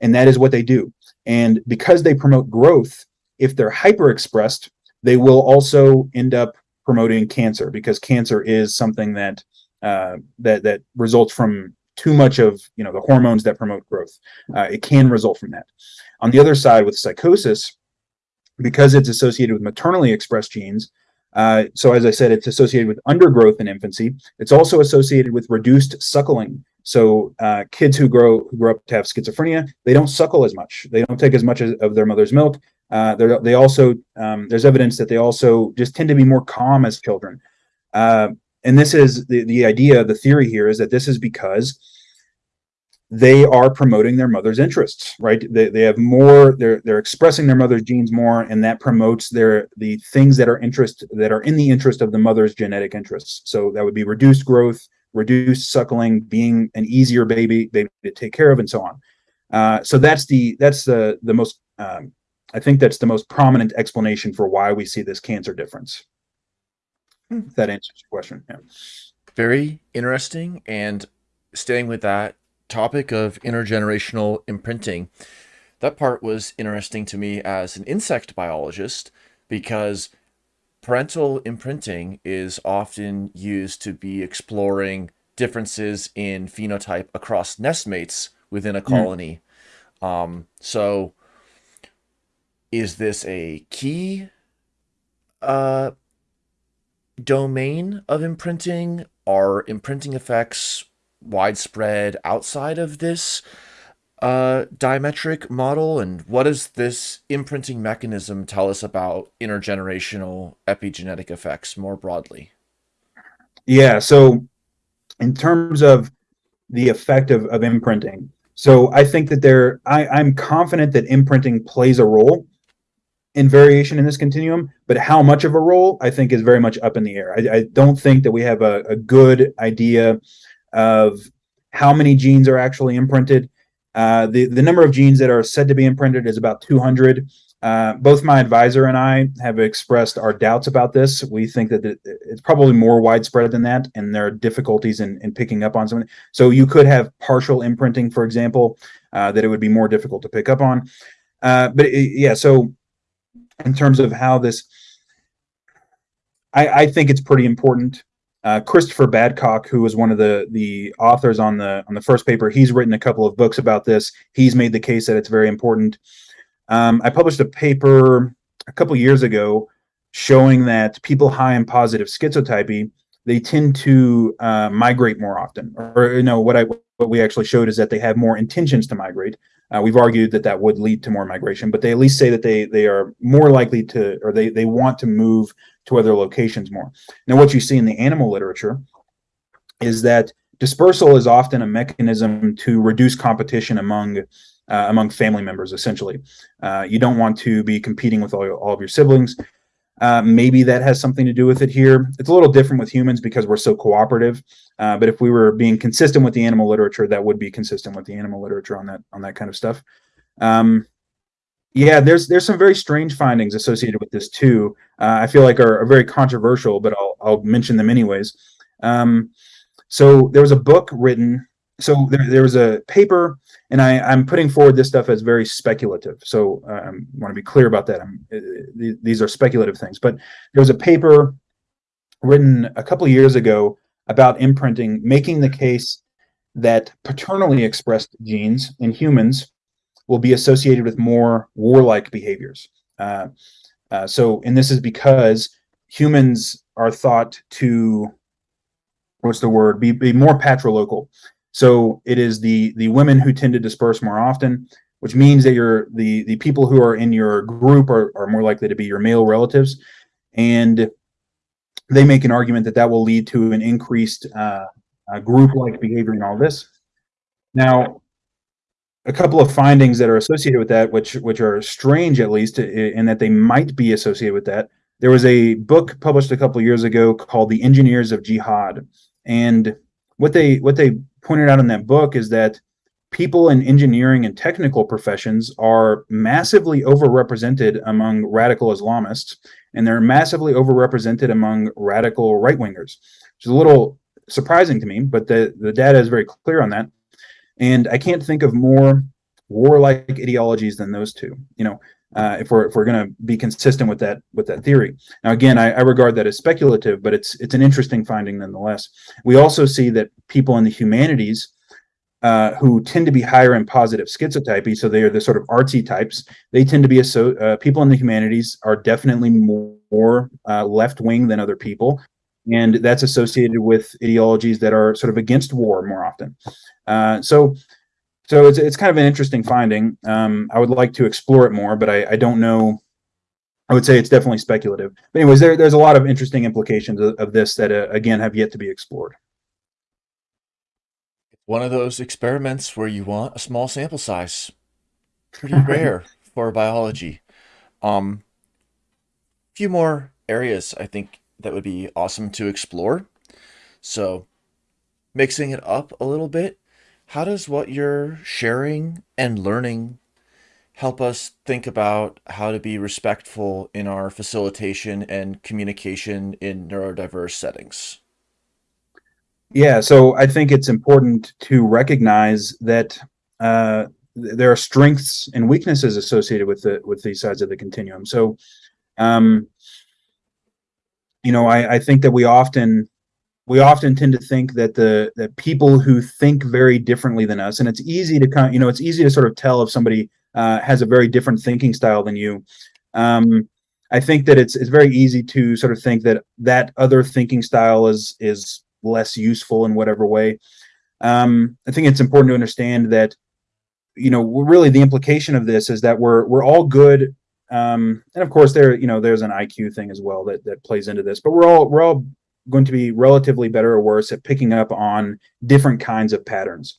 and that is what they do and because they promote growth, if they're hyper expressed, they will also end up promoting cancer because cancer is something that uh, that that results from too much of you know the hormones that promote growth. Uh, it can result from that. On the other side, with psychosis, because it's associated with maternally expressed genes, uh, so as I said, it's associated with undergrowth in infancy. It's also associated with reduced suckling. So uh, kids who grow who grow up to have schizophrenia, they don't suckle as much. They don't take as much of their mother's milk. Uh, they also um, there's evidence that they also just tend to be more calm as children. Uh, and this is the the idea. The theory here is that this is because they are promoting their mother's interests, right? They, they have more. They're they're expressing their mother's genes more, and that promotes their the things that are interest that are in the interest of the mother's genetic interests. So that would be reduced growth, reduced suckling, being an easier baby baby to take care of, and so on. Uh, so that's the that's the the most um, I think that's the most prominent explanation for why we see this cancer difference. Hmm. If that answers your question. Yeah. Very interesting. And staying with that topic of intergenerational imprinting, that part was interesting to me as an insect biologist because parental imprinting is often used to be exploring differences in phenotype across nestmates within a hmm. colony. Mm. Um, so is this a key uh, domain of imprinting? Are imprinting effects widespread outside of this uh, diametric model? And what does this imprinting mechanism tell us about intergenerational epigenetic effects more broadly? Yeah, so in terms of the effect of, of imprinting, so I think that there, I, I'm confident that imprinting plays a role in variation in this continuum, but how much of a role I think is very much up in the air. I, I don't think that we have a, a, good idea of how many genes are actually imprinted. Uh, the, the number of genes that are said to be imprinted is about 200. Uh, both my advisor and I have expressed our doubts about this. We think that it's probably more widespread than that, and there are difficulties in, in picking up on something. So you could have partial imprinting, for example, uh, that it would be more difficult to pick up on. Uh, but it, yeah, so in terms of how this I, I think it's pretty important. Uh, Christopher Badcock, who was one of the the authors on the on the first paper, he's written a couple of books about this. He's made the case that it's very important. Um, I published a paper a couple years ago showing that people high in positive schizotypy they tend to uh, migrate more often. Or you know what I what we actually showed is that they have more intentions to migrate. Uh, we've argued that that would lead to more migration, but they at least say that they they are more likely to, or they they want to move to other locations more. Now, what you see in the animal literature is that dispersal is often a mechanism to reduce competition among uh, among family members. Essentially, uh, you don't want to be competing with all, all of your siblings. Uh, maybe that has something to do with it here. It's a little different with humans because we're so cooperative. Uh, but if we were being consistent with the animal literature, that would be consistent with the animal literature on that on that kind of stuff. Um, yeah, there's there's some very strange findings associated with this too. Uh, I feel like are, are, very controversial, but I'll I'll mention them anyways. Um, so there was a book written. So there, there was a paper and I, I'm putting forward this stuff as very speculative. So uh, I want to be clear about that. Uh, these are speculative things. But there was a paper written a couple of years ago about imprinting, making the case that paternally expressed genes in humans will be associated with more warlike behaviors. Uh, uh, so, and this is because humans are thought to, what's the word, be, be more patrilocal. So it is the the women who tend to disperse more often, which means that you're the the people who are in your group are, are more likely to be your male relatives, and they make an argument that that will lead to an increased uh, uh, group-like behavior in all this. Now, a couple of findings that are associated with that, which which are strange at least, in that they might be associated with that. There was a book published a couple years ago called "The Engineers of Jihad," and what they what they pointed out in that book is that people in engineering and technical professions are massively overrepresented among radical Islamists, and they're massively overrepresented among radical right wingers, which is a little surprising to me, but the, the data is very clear on that. And I can't think of more warlike ideologies than those two. You know, uh, if we're if we're going to be consistent with that with that theory. Now, again, I, I, regard that as speculative, but it's it's an interesting finding nonetheless. We also see that people in the humanities uh, who tend to be higher in positive schizotypy, so they are the sort of artsy types. They tend to be so uh, people in the humanities are definitely more uh, left wing than other people and that's associated with ideologies that are sort of against war more often. Uh, so, so it's it's kind of an interesting finding. Um, I would like to explore it more, but I, I don't know. I would say it's definitely speculative. But anyways, there, there's a lot of interesting implications of, of this that uh, again have yet to be explored. One of those experiments where you want a small sample size, pretty <laughs> rare for biology. Um, a few more areas I think that would be awesome to explore. So, mixing it up a little bit, how does what you're sharing and learning help us think about how to be respectful in our facilitation and communication in neurodiverse settings? Yeah, so I think it's important to recognize that uh, there are strengths and weaknesses associated with the with these sides of the continuum. So, um, you know, I, I think that we often we often tend to think that the that people who think very differently than us, and it's easy to kind, you know, it's easy to sort of tell if somebody uh, has a very different thinking style than you. Um, I think that it's it's very easy to sort of think that that other thinking style is is less useful in whatever way. Um, I think it's important to understand that you know really the implication of this is that we're we're all good um, and of course, there you know there's an IQ thing as well that that plays into this. But we're all we're all going to be relatively better or worse at picking up on different kinds of patterns.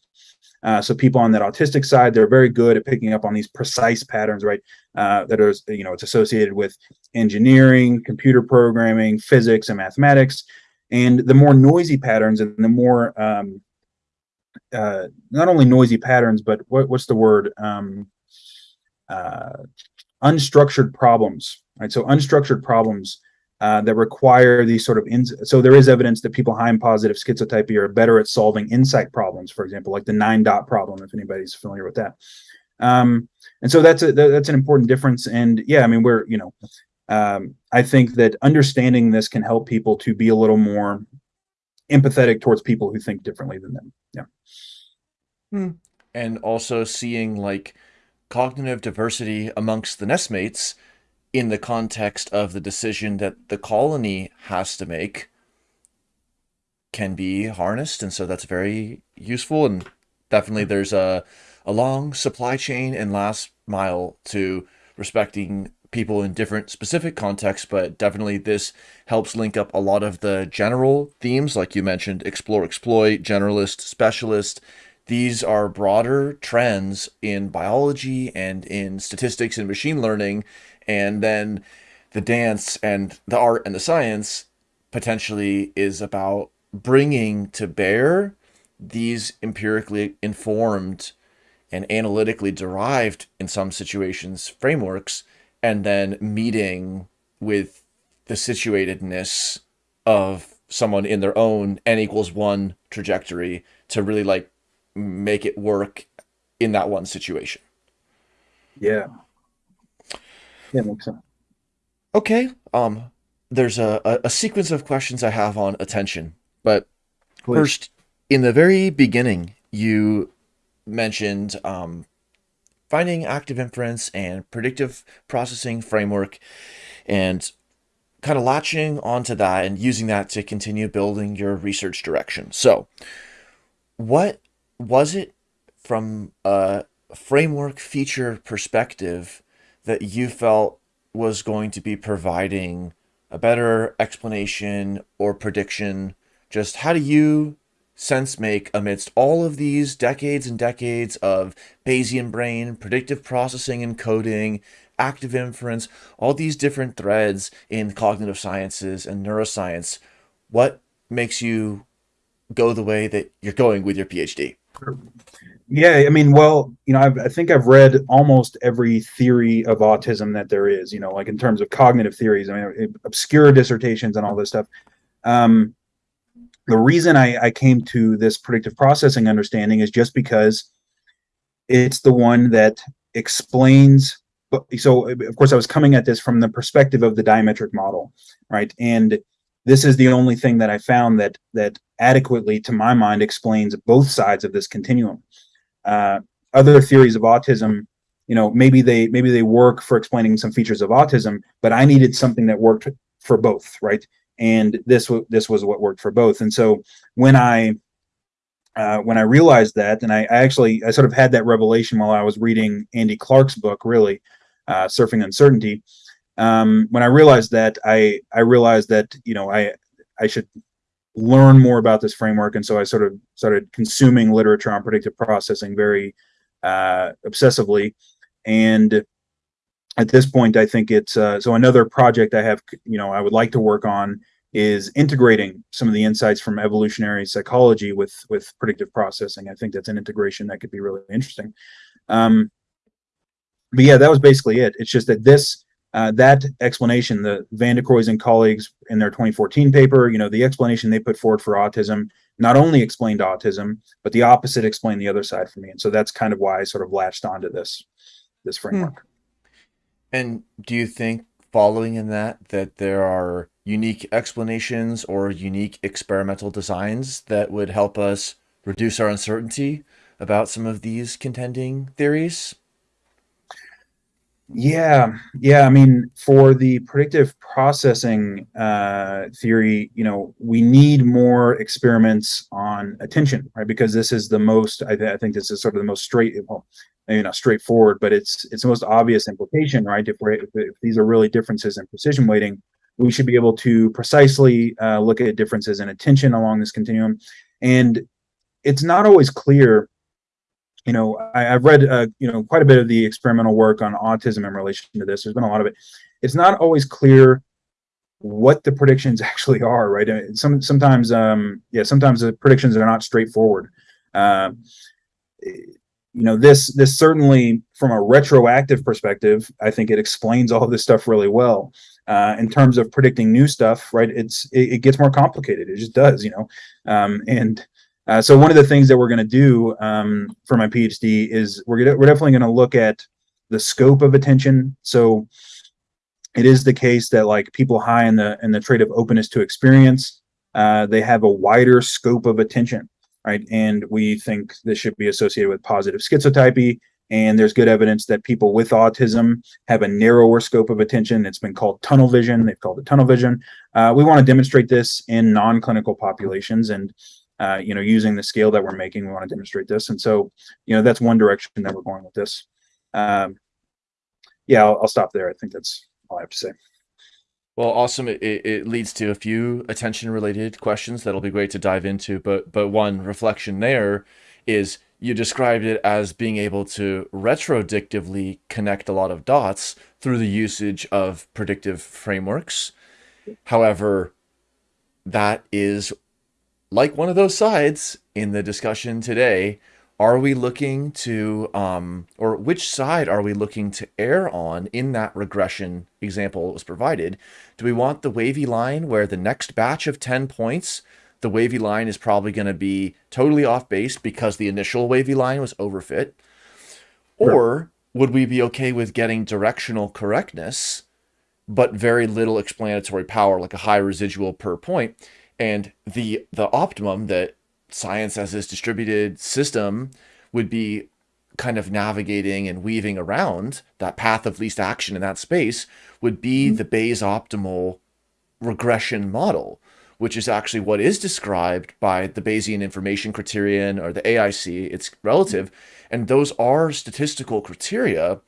Uh, so people on that autistic side, they're very good at picking up on these precise patterns, right? Uh, that are you know it's associated with engineering, computer programming, physics, and mathematics. And the more noisy patterns and the more um, uh, not only noisy patterns, but what, what's the word? Um, uh, unstructured problems, right? So unstructured problems uh, that require these sort of ins- so there is evidence that people high in positive schizotypy are better at solving insight problems, for example, like the nine dot problem, if anybody's familiar with that. Um, and so that's a that's an important difference. And yeah, I mean we're you know um, I think that understanding this can help people to be a little more empathetic towards people who think differently than them. Yeah. Hmm. And also seeing like cognitive diversity amongst the nestmates in the context of the decision that the colony has to make can be harnessed and so that's very useful and definitely there's a a long supply chain and last mile to respecting people in different specific contexts but definitely this helps link up a lot of the general themes like you mentioned explore exploit generalist specialist these are broader trends in biology and in statistics and machine learning. And then the dance and the art and the science potentially is about bringing to bear these empirically informed and analytically derived in some situations frameworks and then meeting with the situatedness of someone in their own n equals one trajectory to really like make it work in that one situation. Yeah. Yeah, makes sense. Okay. Um, there's a, a, a sequence of questions I have on attention, but Please. first, in the very beginning, you mentioned um, finding active inference and predictive processing framework and kind of latching onto that and using that to continue building your research direction. So, what was it from a framework feature perspective that you felt was going to be providing a better explanation or prediction? Just how do you sense make amidst all of these decades and decades of Bayesian brain, predictive processing and coding, active inference, all these different threads in cognitive sciences and neuroscience? What makes you go the way that you're going with your PhD? Yeah, I mean, well, you know, I've, i think I've read almost every theory of autism that there is. You know, like in terms of cognitive theories, I mean, obscure dissertations and all this stuff. Um, the reason I, I came to this predictive processing understanding is just because it's the one that explains. So, of course, I was coming at this from the perspective of the diametric model, right? And this is the only thing that I found that that adequately, to my mind, explains both sides of this continuum uh, other theories of autism you know maybe they maybe they work for explaining some features of autism but i needed something that worked for both right? And this this was what worked for both. And so when i uh, when i realized that and I, I, actually i sort of had that revelation while i was reading andy clark's book really uh, surfing uncertainty. Um, when i realized that i i realized that you know i i should learn more about this framework. And so I sort of started consuming literature on predictive processing very uh, obsessively. And at this point, I think it's uh, so another project I have, you know, I would like to work on is integrating some of the insights from evolutionary psychology with with predictive processing. I think that's an integration that could be really interesting. Um, but yeah, that was basically it. It's just that this uh, that explanation, the Van de Cruys and colleagues in their 2014 paper, you know, the explanation they put forward for autism not only explained autism, but the opposite explained the other side for me. And so that's kind of why I sort of latched onto this this hmm. framework. And do you think following in that that there are unique explanations or unique experimental designs that would help us reduce our uncertainty about some of these contending theories? Yeah, yeah. I mean, for the predictive processing uh, theory, you know, we need more experiments on attention, right? Because this is the most. I, th- I think this is sort of the most straight, well, maybe not straightforward, but it's it's the most obvious implication, right? If, if, if these are really differences in precision weighting, we should be able to precisely uh, look at differences in attention along this continuum, and it's not always clear you know, I, have read, uh, you know, quite a bit of the experimental work on autism in relation to this. There's been a lot of it. It's not always clear what the predictions <laughs> actually are, right? Some sometimes, um, yeah, sometimes the predictions are not straightforward. Uh, you know, this this certainly, from a retroactive perspective, I think it explains all this stuff really well. Uh, in terms of predicting new stuff, right? It's it, it, gets more complicated. It just does, you know. Um, and uh, so one of the things that we're going to do um, for my PhD is we're we're definitely going to look at the scope of attention. So it is the case that like people high in the in the trait of openness to experience, uh, they have a wider scope of attention, right? And we think this should be associated with positive schizotypy. And there's good evidence that people with autism have a narrower scope of attention. It's been called tunnel vision. They've called it tunnel vision. Uh, we want to demonstrate this in non-clinical populations, and uh, you know, using the scale that we're making, we want to demonstrate this. And so, you know, that's one direction that we're going with this. Um, yeah, I'll, I'll stop there. I think that's all I have to say. Well, awesome. It, it leads to a few attention related questions that'll be great to dive into. But but one reflection there is you described it as being able to retrodictively connect a lot of dots through the usage of predictive frameworks. However, that is like one of those sides in the discussion today, are we looking to, um, or which side are we looking to err on in that regression example that was provided? Do we want the wavy line where the next batch of 10 points, the wavy line is probably going to be totally off base because the initial wavy line was overfit? Or would we be okay with getting directional correctness, but very little explanatory power, like a high residual per point? And the the optimum that science as this distributed system would be kind of navigating and weaving around that path of least action in that space would be mm-hmm. the Bayes optimal regression model, which is actually what is described by the Bayesian information criterion or the AIC. It's relative. And those are statistical criteria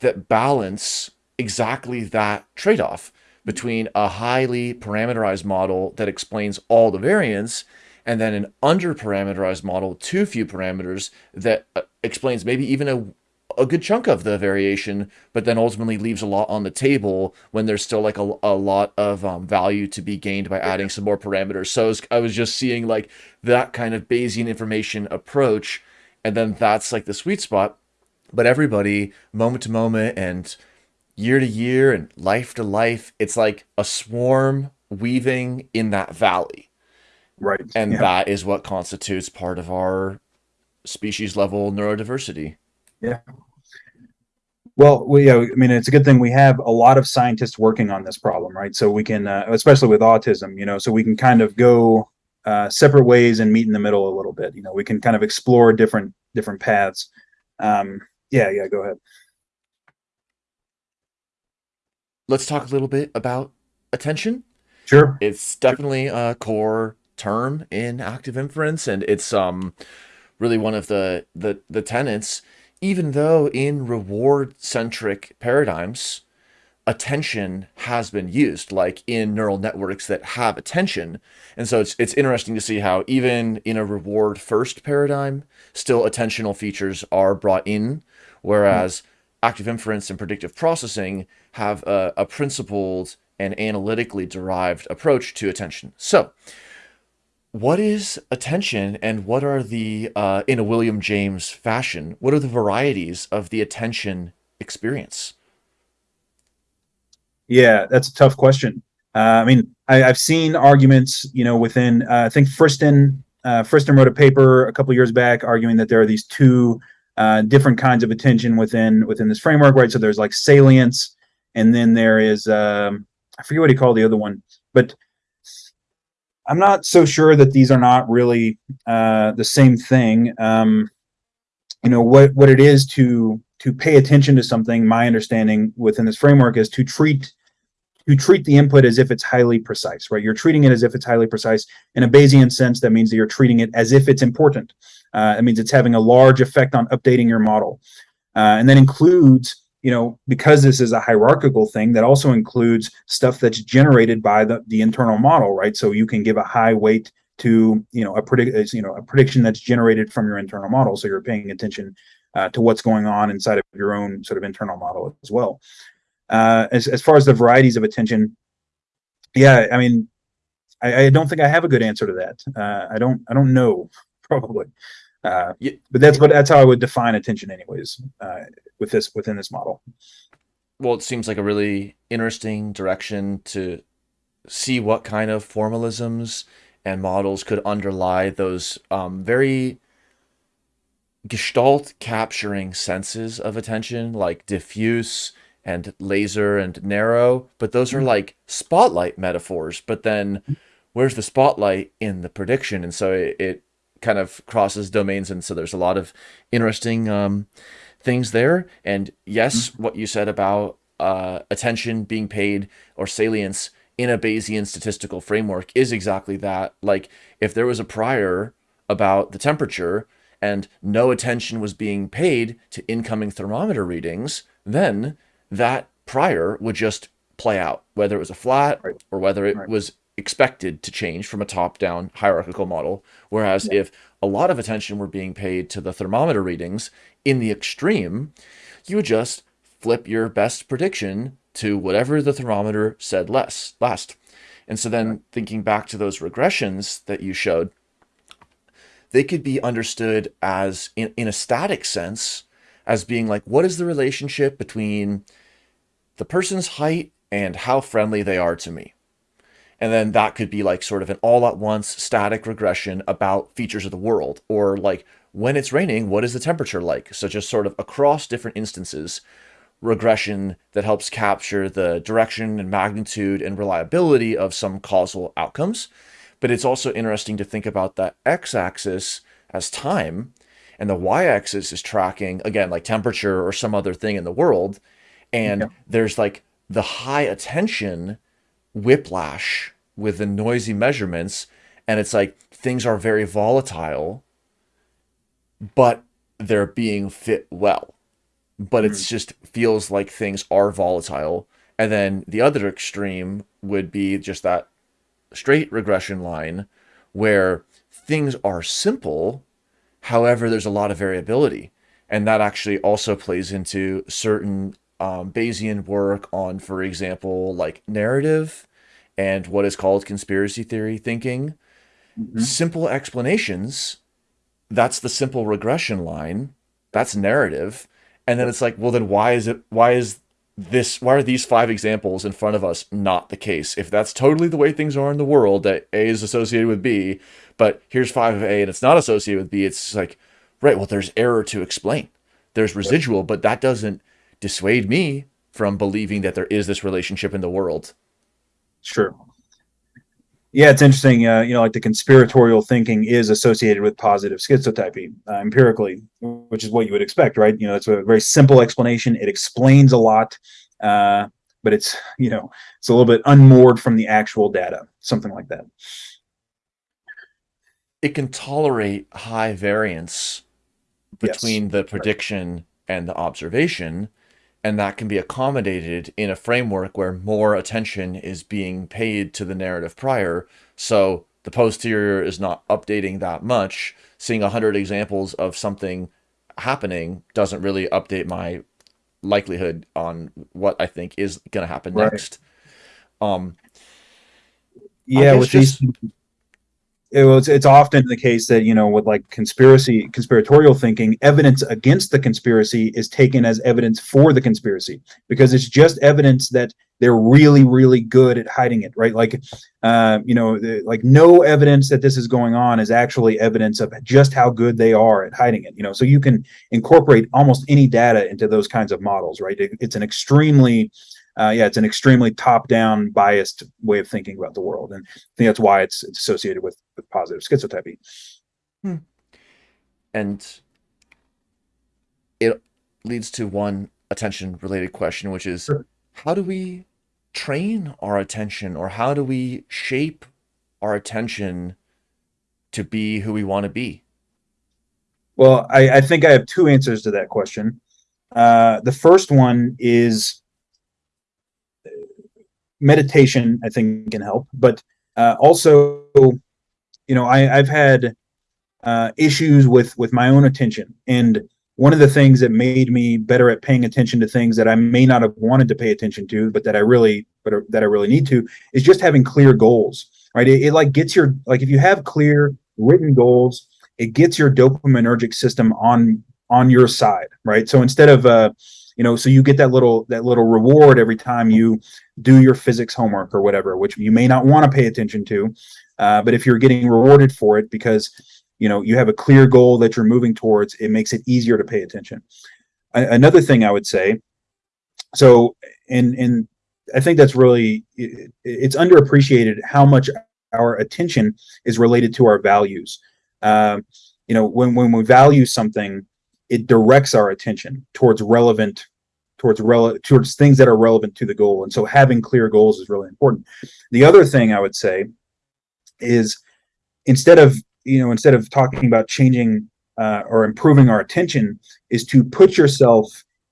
that balance exactly that trade off between a highly parameterized model that explains all the variance and then an under-parameterized model, too few parameters, that uh, explains maybe even a, a good chunk of the variation, but then ultimately leaves a lot on the table when there's still like a, a lot of um, value to be gained by adding some more parameters. So I was, I was just seeing like that kind of Bayesian information approach, and then that's like the sweet spot. But everybody, moment to moment and year to year and life to life, it's like a swarm weaving in that valley Right. And yeah. that is what constitutes part of our species level neurodiversity. Yeah. Well, we, yeah, I mean, it's a good thing we have a lot of scientists working on this problem, right? So we can, uh, especially with autism, you know, so we can kind of go uh, separate ways and meet in the middle a little bit. You know, we can kind of explore different different paths. Um, yeah, yeah. Go ahead. Let's talk a little bit about attention. Sure. It's definitely a core term in active inference, and it's um really one of the the the tenets. Even though in reward centric paradigms, attention has been used, like in neural networks that have attention. And so it's it's interesting to see how even in a reward first paradigm, still attentional features are brought in, whereas mm active inference and predictive processing have a, a principled and analytically derived approach to attention. So what is attention and what are the uh, in a william james fashion what are the varieties of the attention experience yeah that's a tough question uh, i mean I, have seen arguments you know within uh, i think friston uh, friston wrote a paper a couple years back arguing that there are these two uh, different kinds of attention within within this framework right so there's like salience and then there is um, i forget what he called the other one but I'm not so sure that these are not really uh, the same thing. Um, you know what what it is to to pay attention to something. My understanding within this framework is to treat to treat the input as if it's highly precise, right? You're treating it as if it's highly precise. In a Bayesian sense, that means that you're treating it as if it's important. Uh, it means it's having a large effect on updating your model, uh, and that includes you know, because this is a hierarchical thing, that also includes stuff that's generated by the, the internal model, right? So you can give a high weight to, you know, a predict, you know, a prediction that's generated from your internal model. So you're paying attention uh, to what's going on inside of your own sort of internal model as well. Uh, as, as far as the varieties of attention, yeah, I mean, I, I don't think I have a good answer to that. Uh, I don't, I don't know <laughs> probably. Uh, but that's what that's how I would define attention, anyways. Uh, with this within this model. Well, it seems like a really interesting direction to see what kind of formalisms and models could underlie those um, very gestalt capturing senses of attention, like diffuse and laser and narrow. But those are mm-hmm. like spotlight metaphors. But then where's the spotlight in the prediction? And so it, it kind of crosses domains. And so there's a lot of interesting um, things there. And yes, mm-hmm. what you said about uh, attention being paid or salience in a Bayesian statistical framework is exactly that. Like if there was a prior about the temperature and no attention was being paid to incoming thermometer readings, then that prior would just play out, whether it was a flat right. or whether it right. was expected to change from a top-down hierarchical model. Whereas yeah. if a lot of attention were being paid to the thermometer readings in the extreme, you would just flip your best prediction to whatever the thermometer said less last. And so then thinking back to those regressions that you showed, they could be understood as in, in a static sense as being like, what is the relationship between the person's height and how friendly they are to me? And then that could be like sort of an all at once static regression about features of the world or like when it's raining, what is the temperature like? So just sort of across different instances, regression that helps capture the direction and magnitude and reliability of some causal outcomes. But it's also interesting to think about that x-axis as time and the y-axis is tracking again like temperature or some other thing in the world and Yeah. there's like the high attention whiplash with the noisy measurements and it's like things are very volatile but they're being fit well. But it's just feels like things are volatile. And then the other extreme would be just that straight regression line where things are simple however there's a lot of variability. And that actually also plays into certain um, bayesian work on for example like narrative and what is called conspiracy theory thinking Mhm. simple explanations that's the simple regression line that's narrative and then it's like well then why is it why is this why are these five examples in front of us not the case? If that's totally the way things are in the world that a is associated with b but here's five of a and it's not associated with b it's like right well there's error to explain. There's residual but that doesn't dissuade me from believing that there is this relationship in the world Sure. Yeah, it's interesting. Uh, you know, like the conspiratorial thinking is associated with positive schizotypy uh, empirically, which is what you would expect, right? You know, it's a very simple explanation. It explains a lot, uh, but it's you know, it's a little bit unmoored from the actual data, something like that. it can tolerate high variance between the prediction and the observation and that can be accommodated in a framework where more attention is being paid to the narrative prior. So the posterior is not updating that much. Seeing 100 examples of something happening doesn't really update my likelihood on what i think is going to happen Right. next. Um Yeah, with these, just- it was. It's often the case that you know, with like conspiracy, conspiratorial thinking, evidence against the conspiracy is taken as evidence for the conspiracy because it's just evidence that they're really, really good at hiding it, right? Like, uh, you know, the, like no evidence that this is going on is actually evidence of just how good they are at hiding it. You know, so you can incorporate almost any data into those kinds of models, right? It, it's an extremely uh, yeah, it's an extremely top-down, biased way of thinking about the world, and I think that's why it's, it's associated with, with positive schizotypy. and it leads to one attention related question which is Sure. how do we train our attention or how do we shape our attention to be who we want to be Well, I, I think I have two answers to that question. Uh, the first one is meditation. I think can help, but uh, also, you know, I, I've had uh, issues with with my own attention, and one of the things that made me better at paying attention to things that I may not have wanted to pay attention to, but that I really, but that I really need to, is just having clear goals. Right? It, it like gets your like if you have clear written goals it gets your dopaminergic system on on your side right so instead of uh you know so you get that little that little reward every time you do your physics homework or whatever which you may not want to pay attention to uh, but if you're getting rewarded for it because you know you have a clear goal that you're moving towards it makes it easier to pay attention. Another thing i would say so and and i think that's really it, it's underappreciated how much our attention is related to our values. Um, you know when when we value something it directs our attention towards relevant towards rele- towards things that are relevant to the goal and so having clear goals is really important the other thing i would say is instead of you know instead of talking about changing uh, or improving our attention is to put yourself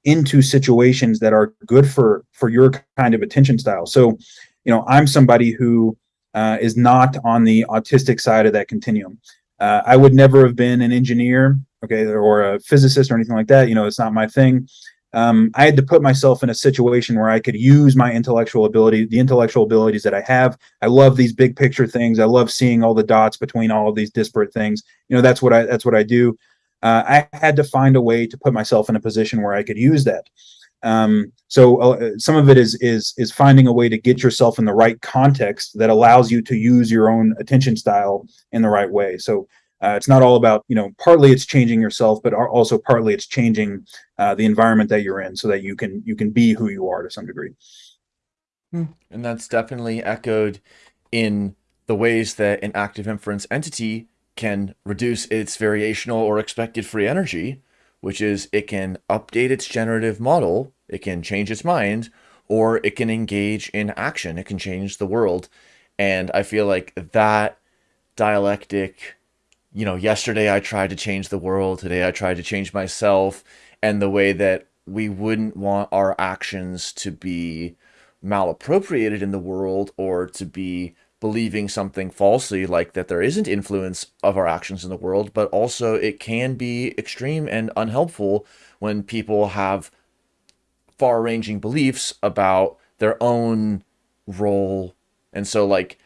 into situations that are good for for your kind of attention style so you know i'm somebody who uh, is not on the autistic side of that continuum uh, I would never have been an engineer, okay, or a physicist or anything like that. You know, it's not my thing. Um, I had to put myself in a situation where I could use my intellectual ability, the intellectual abilities that I have. I love these big picture things. I love seeing all the dots between all of these disparate things. You know, that's what I that's what I do. Uh, I had to find a way to put myself in a position where I could use that. Um, so uh, some of it is is is finding a way to get yourself in the right context that allows you to use your own attention style in the right way. So uh, it's not all about you know partly it's changing yourself, but are- also partly it's changing uh, the environment that you're in so that you can you can be who you are to some degree. And that's definitely echoed in the ways that an active inference entity can reduce its variational or expected free energy, which is it can update its generative model, it can change its mind, or it can engage in action. It can change the world. And I feel like that dialectic, you know, yesterday I tried to change the world, today I tried to change myself, and the way that we wouldn't want our actions to be malappropriated in the world or to be believing something falsely like that there isn't influence of our actions in the world, but also it can be extreme and unhelpful when people have far ranging beliefs about their own role. And so, like,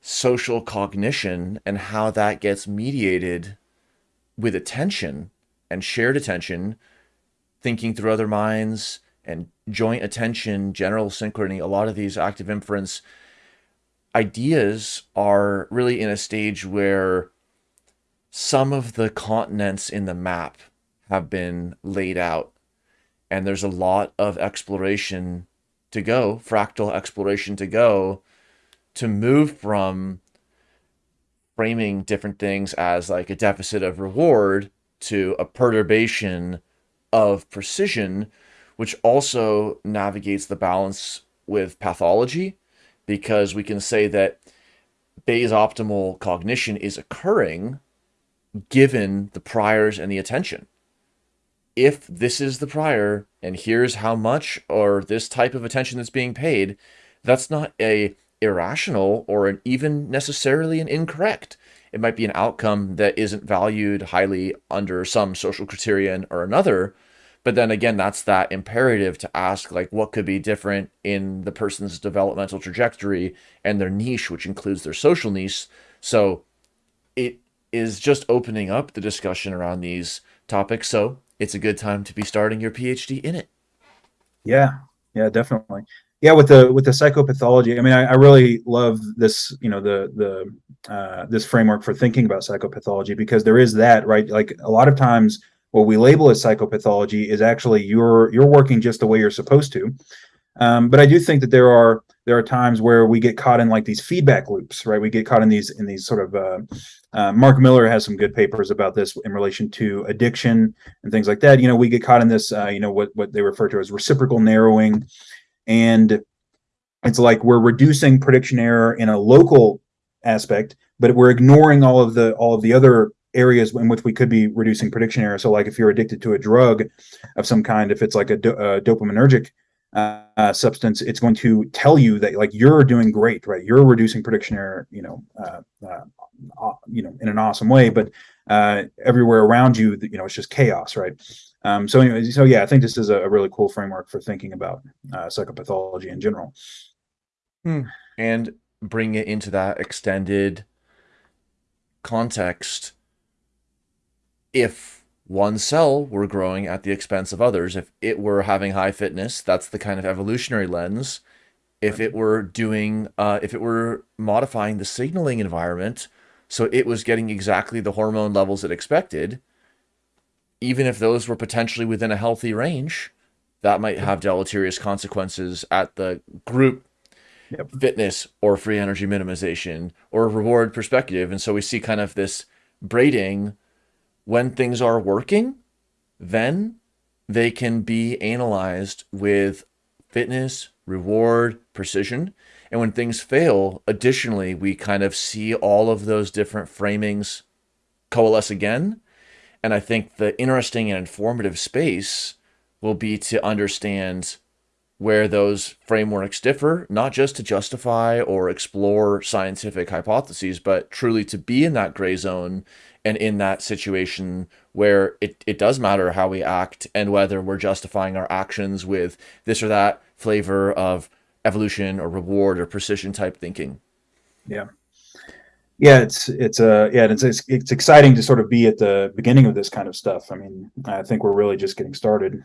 social cognition and how that gets mediated with attention and shared attention, thinking through other minds and joint attention, general synchrony, a lot of these active inference ideas are really in a stage where some of the continents in the map have been laid out. And there's a lot of exploration to go, fractal exploration to go to move from framing different things as like a deficit of reward to a perturbation of precision, which also navigates the balance with pathology because we can say that Bayes optimal cognition is occurring given the priors and the attention. If this is the prior and here's how much or this type of attention that's being paid, that's not a irrational or an even necessarily an incorrect. It might be an outcome that isn't valued highly under some social criterion or another, but then again, that's that imperative to ask, like, what could be different in the person's developmental trajectory and their niche, which includes their social niche. So it is just opening up the discussion around these topics. So it's a good time to be starting your PhD in it. Yeah, yeah, definitely. Yeah, with the with the psychopathology, I mean, I, I really love this, you know, the the uh, this framework for thinking about psychopathology because there is that, right? Like a lot of times what we label as psychopathology is actually you're you're working just the way you're supposed to. Um, but I do think that there are there are times where we get caught in like these feedback loops, right? We get caught in these in these sort of. Uh, uh, Mark Miller has some good papers about this in relation to addiction and things like that. You know, we get caught in this, uh, you know, what what they refer to as reciprocal narrowing, and it's like we're reducing prediction error in a local aspect, but we're ignoring all of the all of the other areas in which we could be reducing prediction error. So, like if you're addicted to a drug of some kind, if it's like a, do, a dopaminergic uh, substance, it's going to tell you that like you're doing great, right? You're reducing prediction error, you know, uh, uh, you know, in an awesome way. But uh, everywhere around you, you know, it's just chaos, right? Um, so, anyway, so yeah, I think this is a, really cool framework for thinking about uh, psychopathology in general. Hmm. And bring it into that extended context if one cell were growing at the expense of others, if it were having high fitness, that's the kind of evolutionary lens. If it were doing, uh, if it were modifying the signaling environment so it was getting exactly the hormone levels it expected, even if those were potentially within a healthy range, that might have deleterious consequences at the group yep. fitness or free energy minimization or reward perspective. And so we see kind of this braiding when things are working, then they can be analyzed with fitness, reward, precision. And when things fail, additionally, we kind of see all of those different framings coalesce again. And I think the interesting and informative space will be to understand where those frameworks differ, not just to justify or explore scientific hypotheses, but truly to be in that gray zone and in that situation where it, it does matter how we act and whether we're justifying our actions with this or that flavor of evolution or reward or precision type thinking. Yeah. Yeah, it's it's uh yeah it's, it's it's exciting to sort of be at the beginning of this kind of stuff. I mean, I think we're really just getting started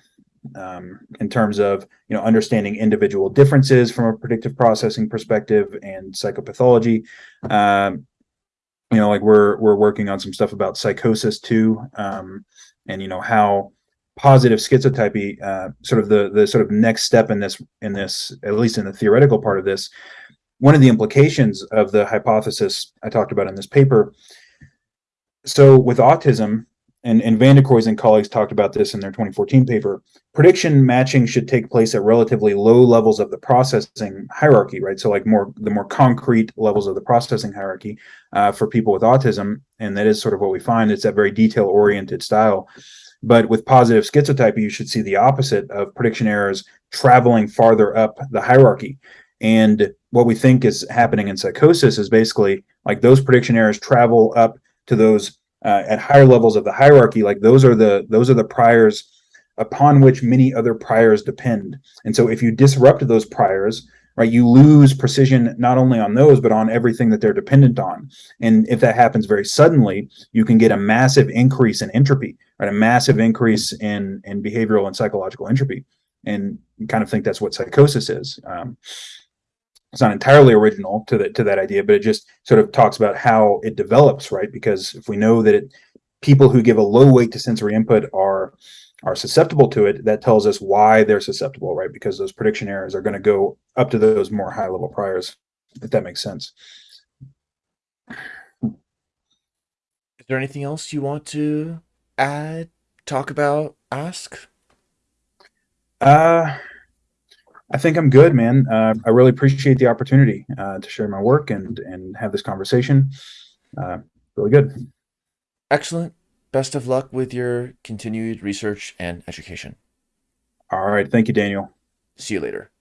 um, in terms of you know understanding individual differences from a predictive processing perspective and psychopathology. Um, you know, like we're we're working on some stuff about psychosis too, um, and you know how positive schizotypy, uh, sort of the the sort of next step in this in this at least in the theoretical part of this. One of the implications of the hypothesis I talked about in this paper so with autism, and, and Van and colleagues talked about this in their 2014 paper, prediction matching should take place at relatively low levels of the processing hierarchy, right? So like more the more concrete levels of the processing hierarchy uh, for people with autism, and that is sort of what we find. It's that very detail oriented style. But with positive schizotypy, you should see the opposite of prediction errors traveling farther up the hierarchy. And what we think is happening in psychosis is basically like those prediction errors travel up to those uh, at higher levels of the hierarchy like those are the those are the priors upon which many other priors depend. And so if you disrupt those priors right you lose precision not only on those but on everything that they're dependent on. And if that happens very suddenly you can get a massive increase in entropy right a massive increase in in behavioral and psychological entropy. And kind of think that's what psychosis is. Um, it's not entirely original to that to that idea, but it just sort of talks about how it develops, right? Because if we know that it, people who give a low weight to sensory input are are susceptible to it, that tells us why they're susceptible, right? Because those prediction errors are going to go up to those more high level priors, if that makes sense. Is there anything else you want to add, talk about, ask? Uh I think I'm good, man. Uh, I really appreciate the opportunity uh, to share my work and and have this conversation. Uh, really good. Excellent. Best of luck with your continued research and education. All right. Thank you, Daniel. See you later.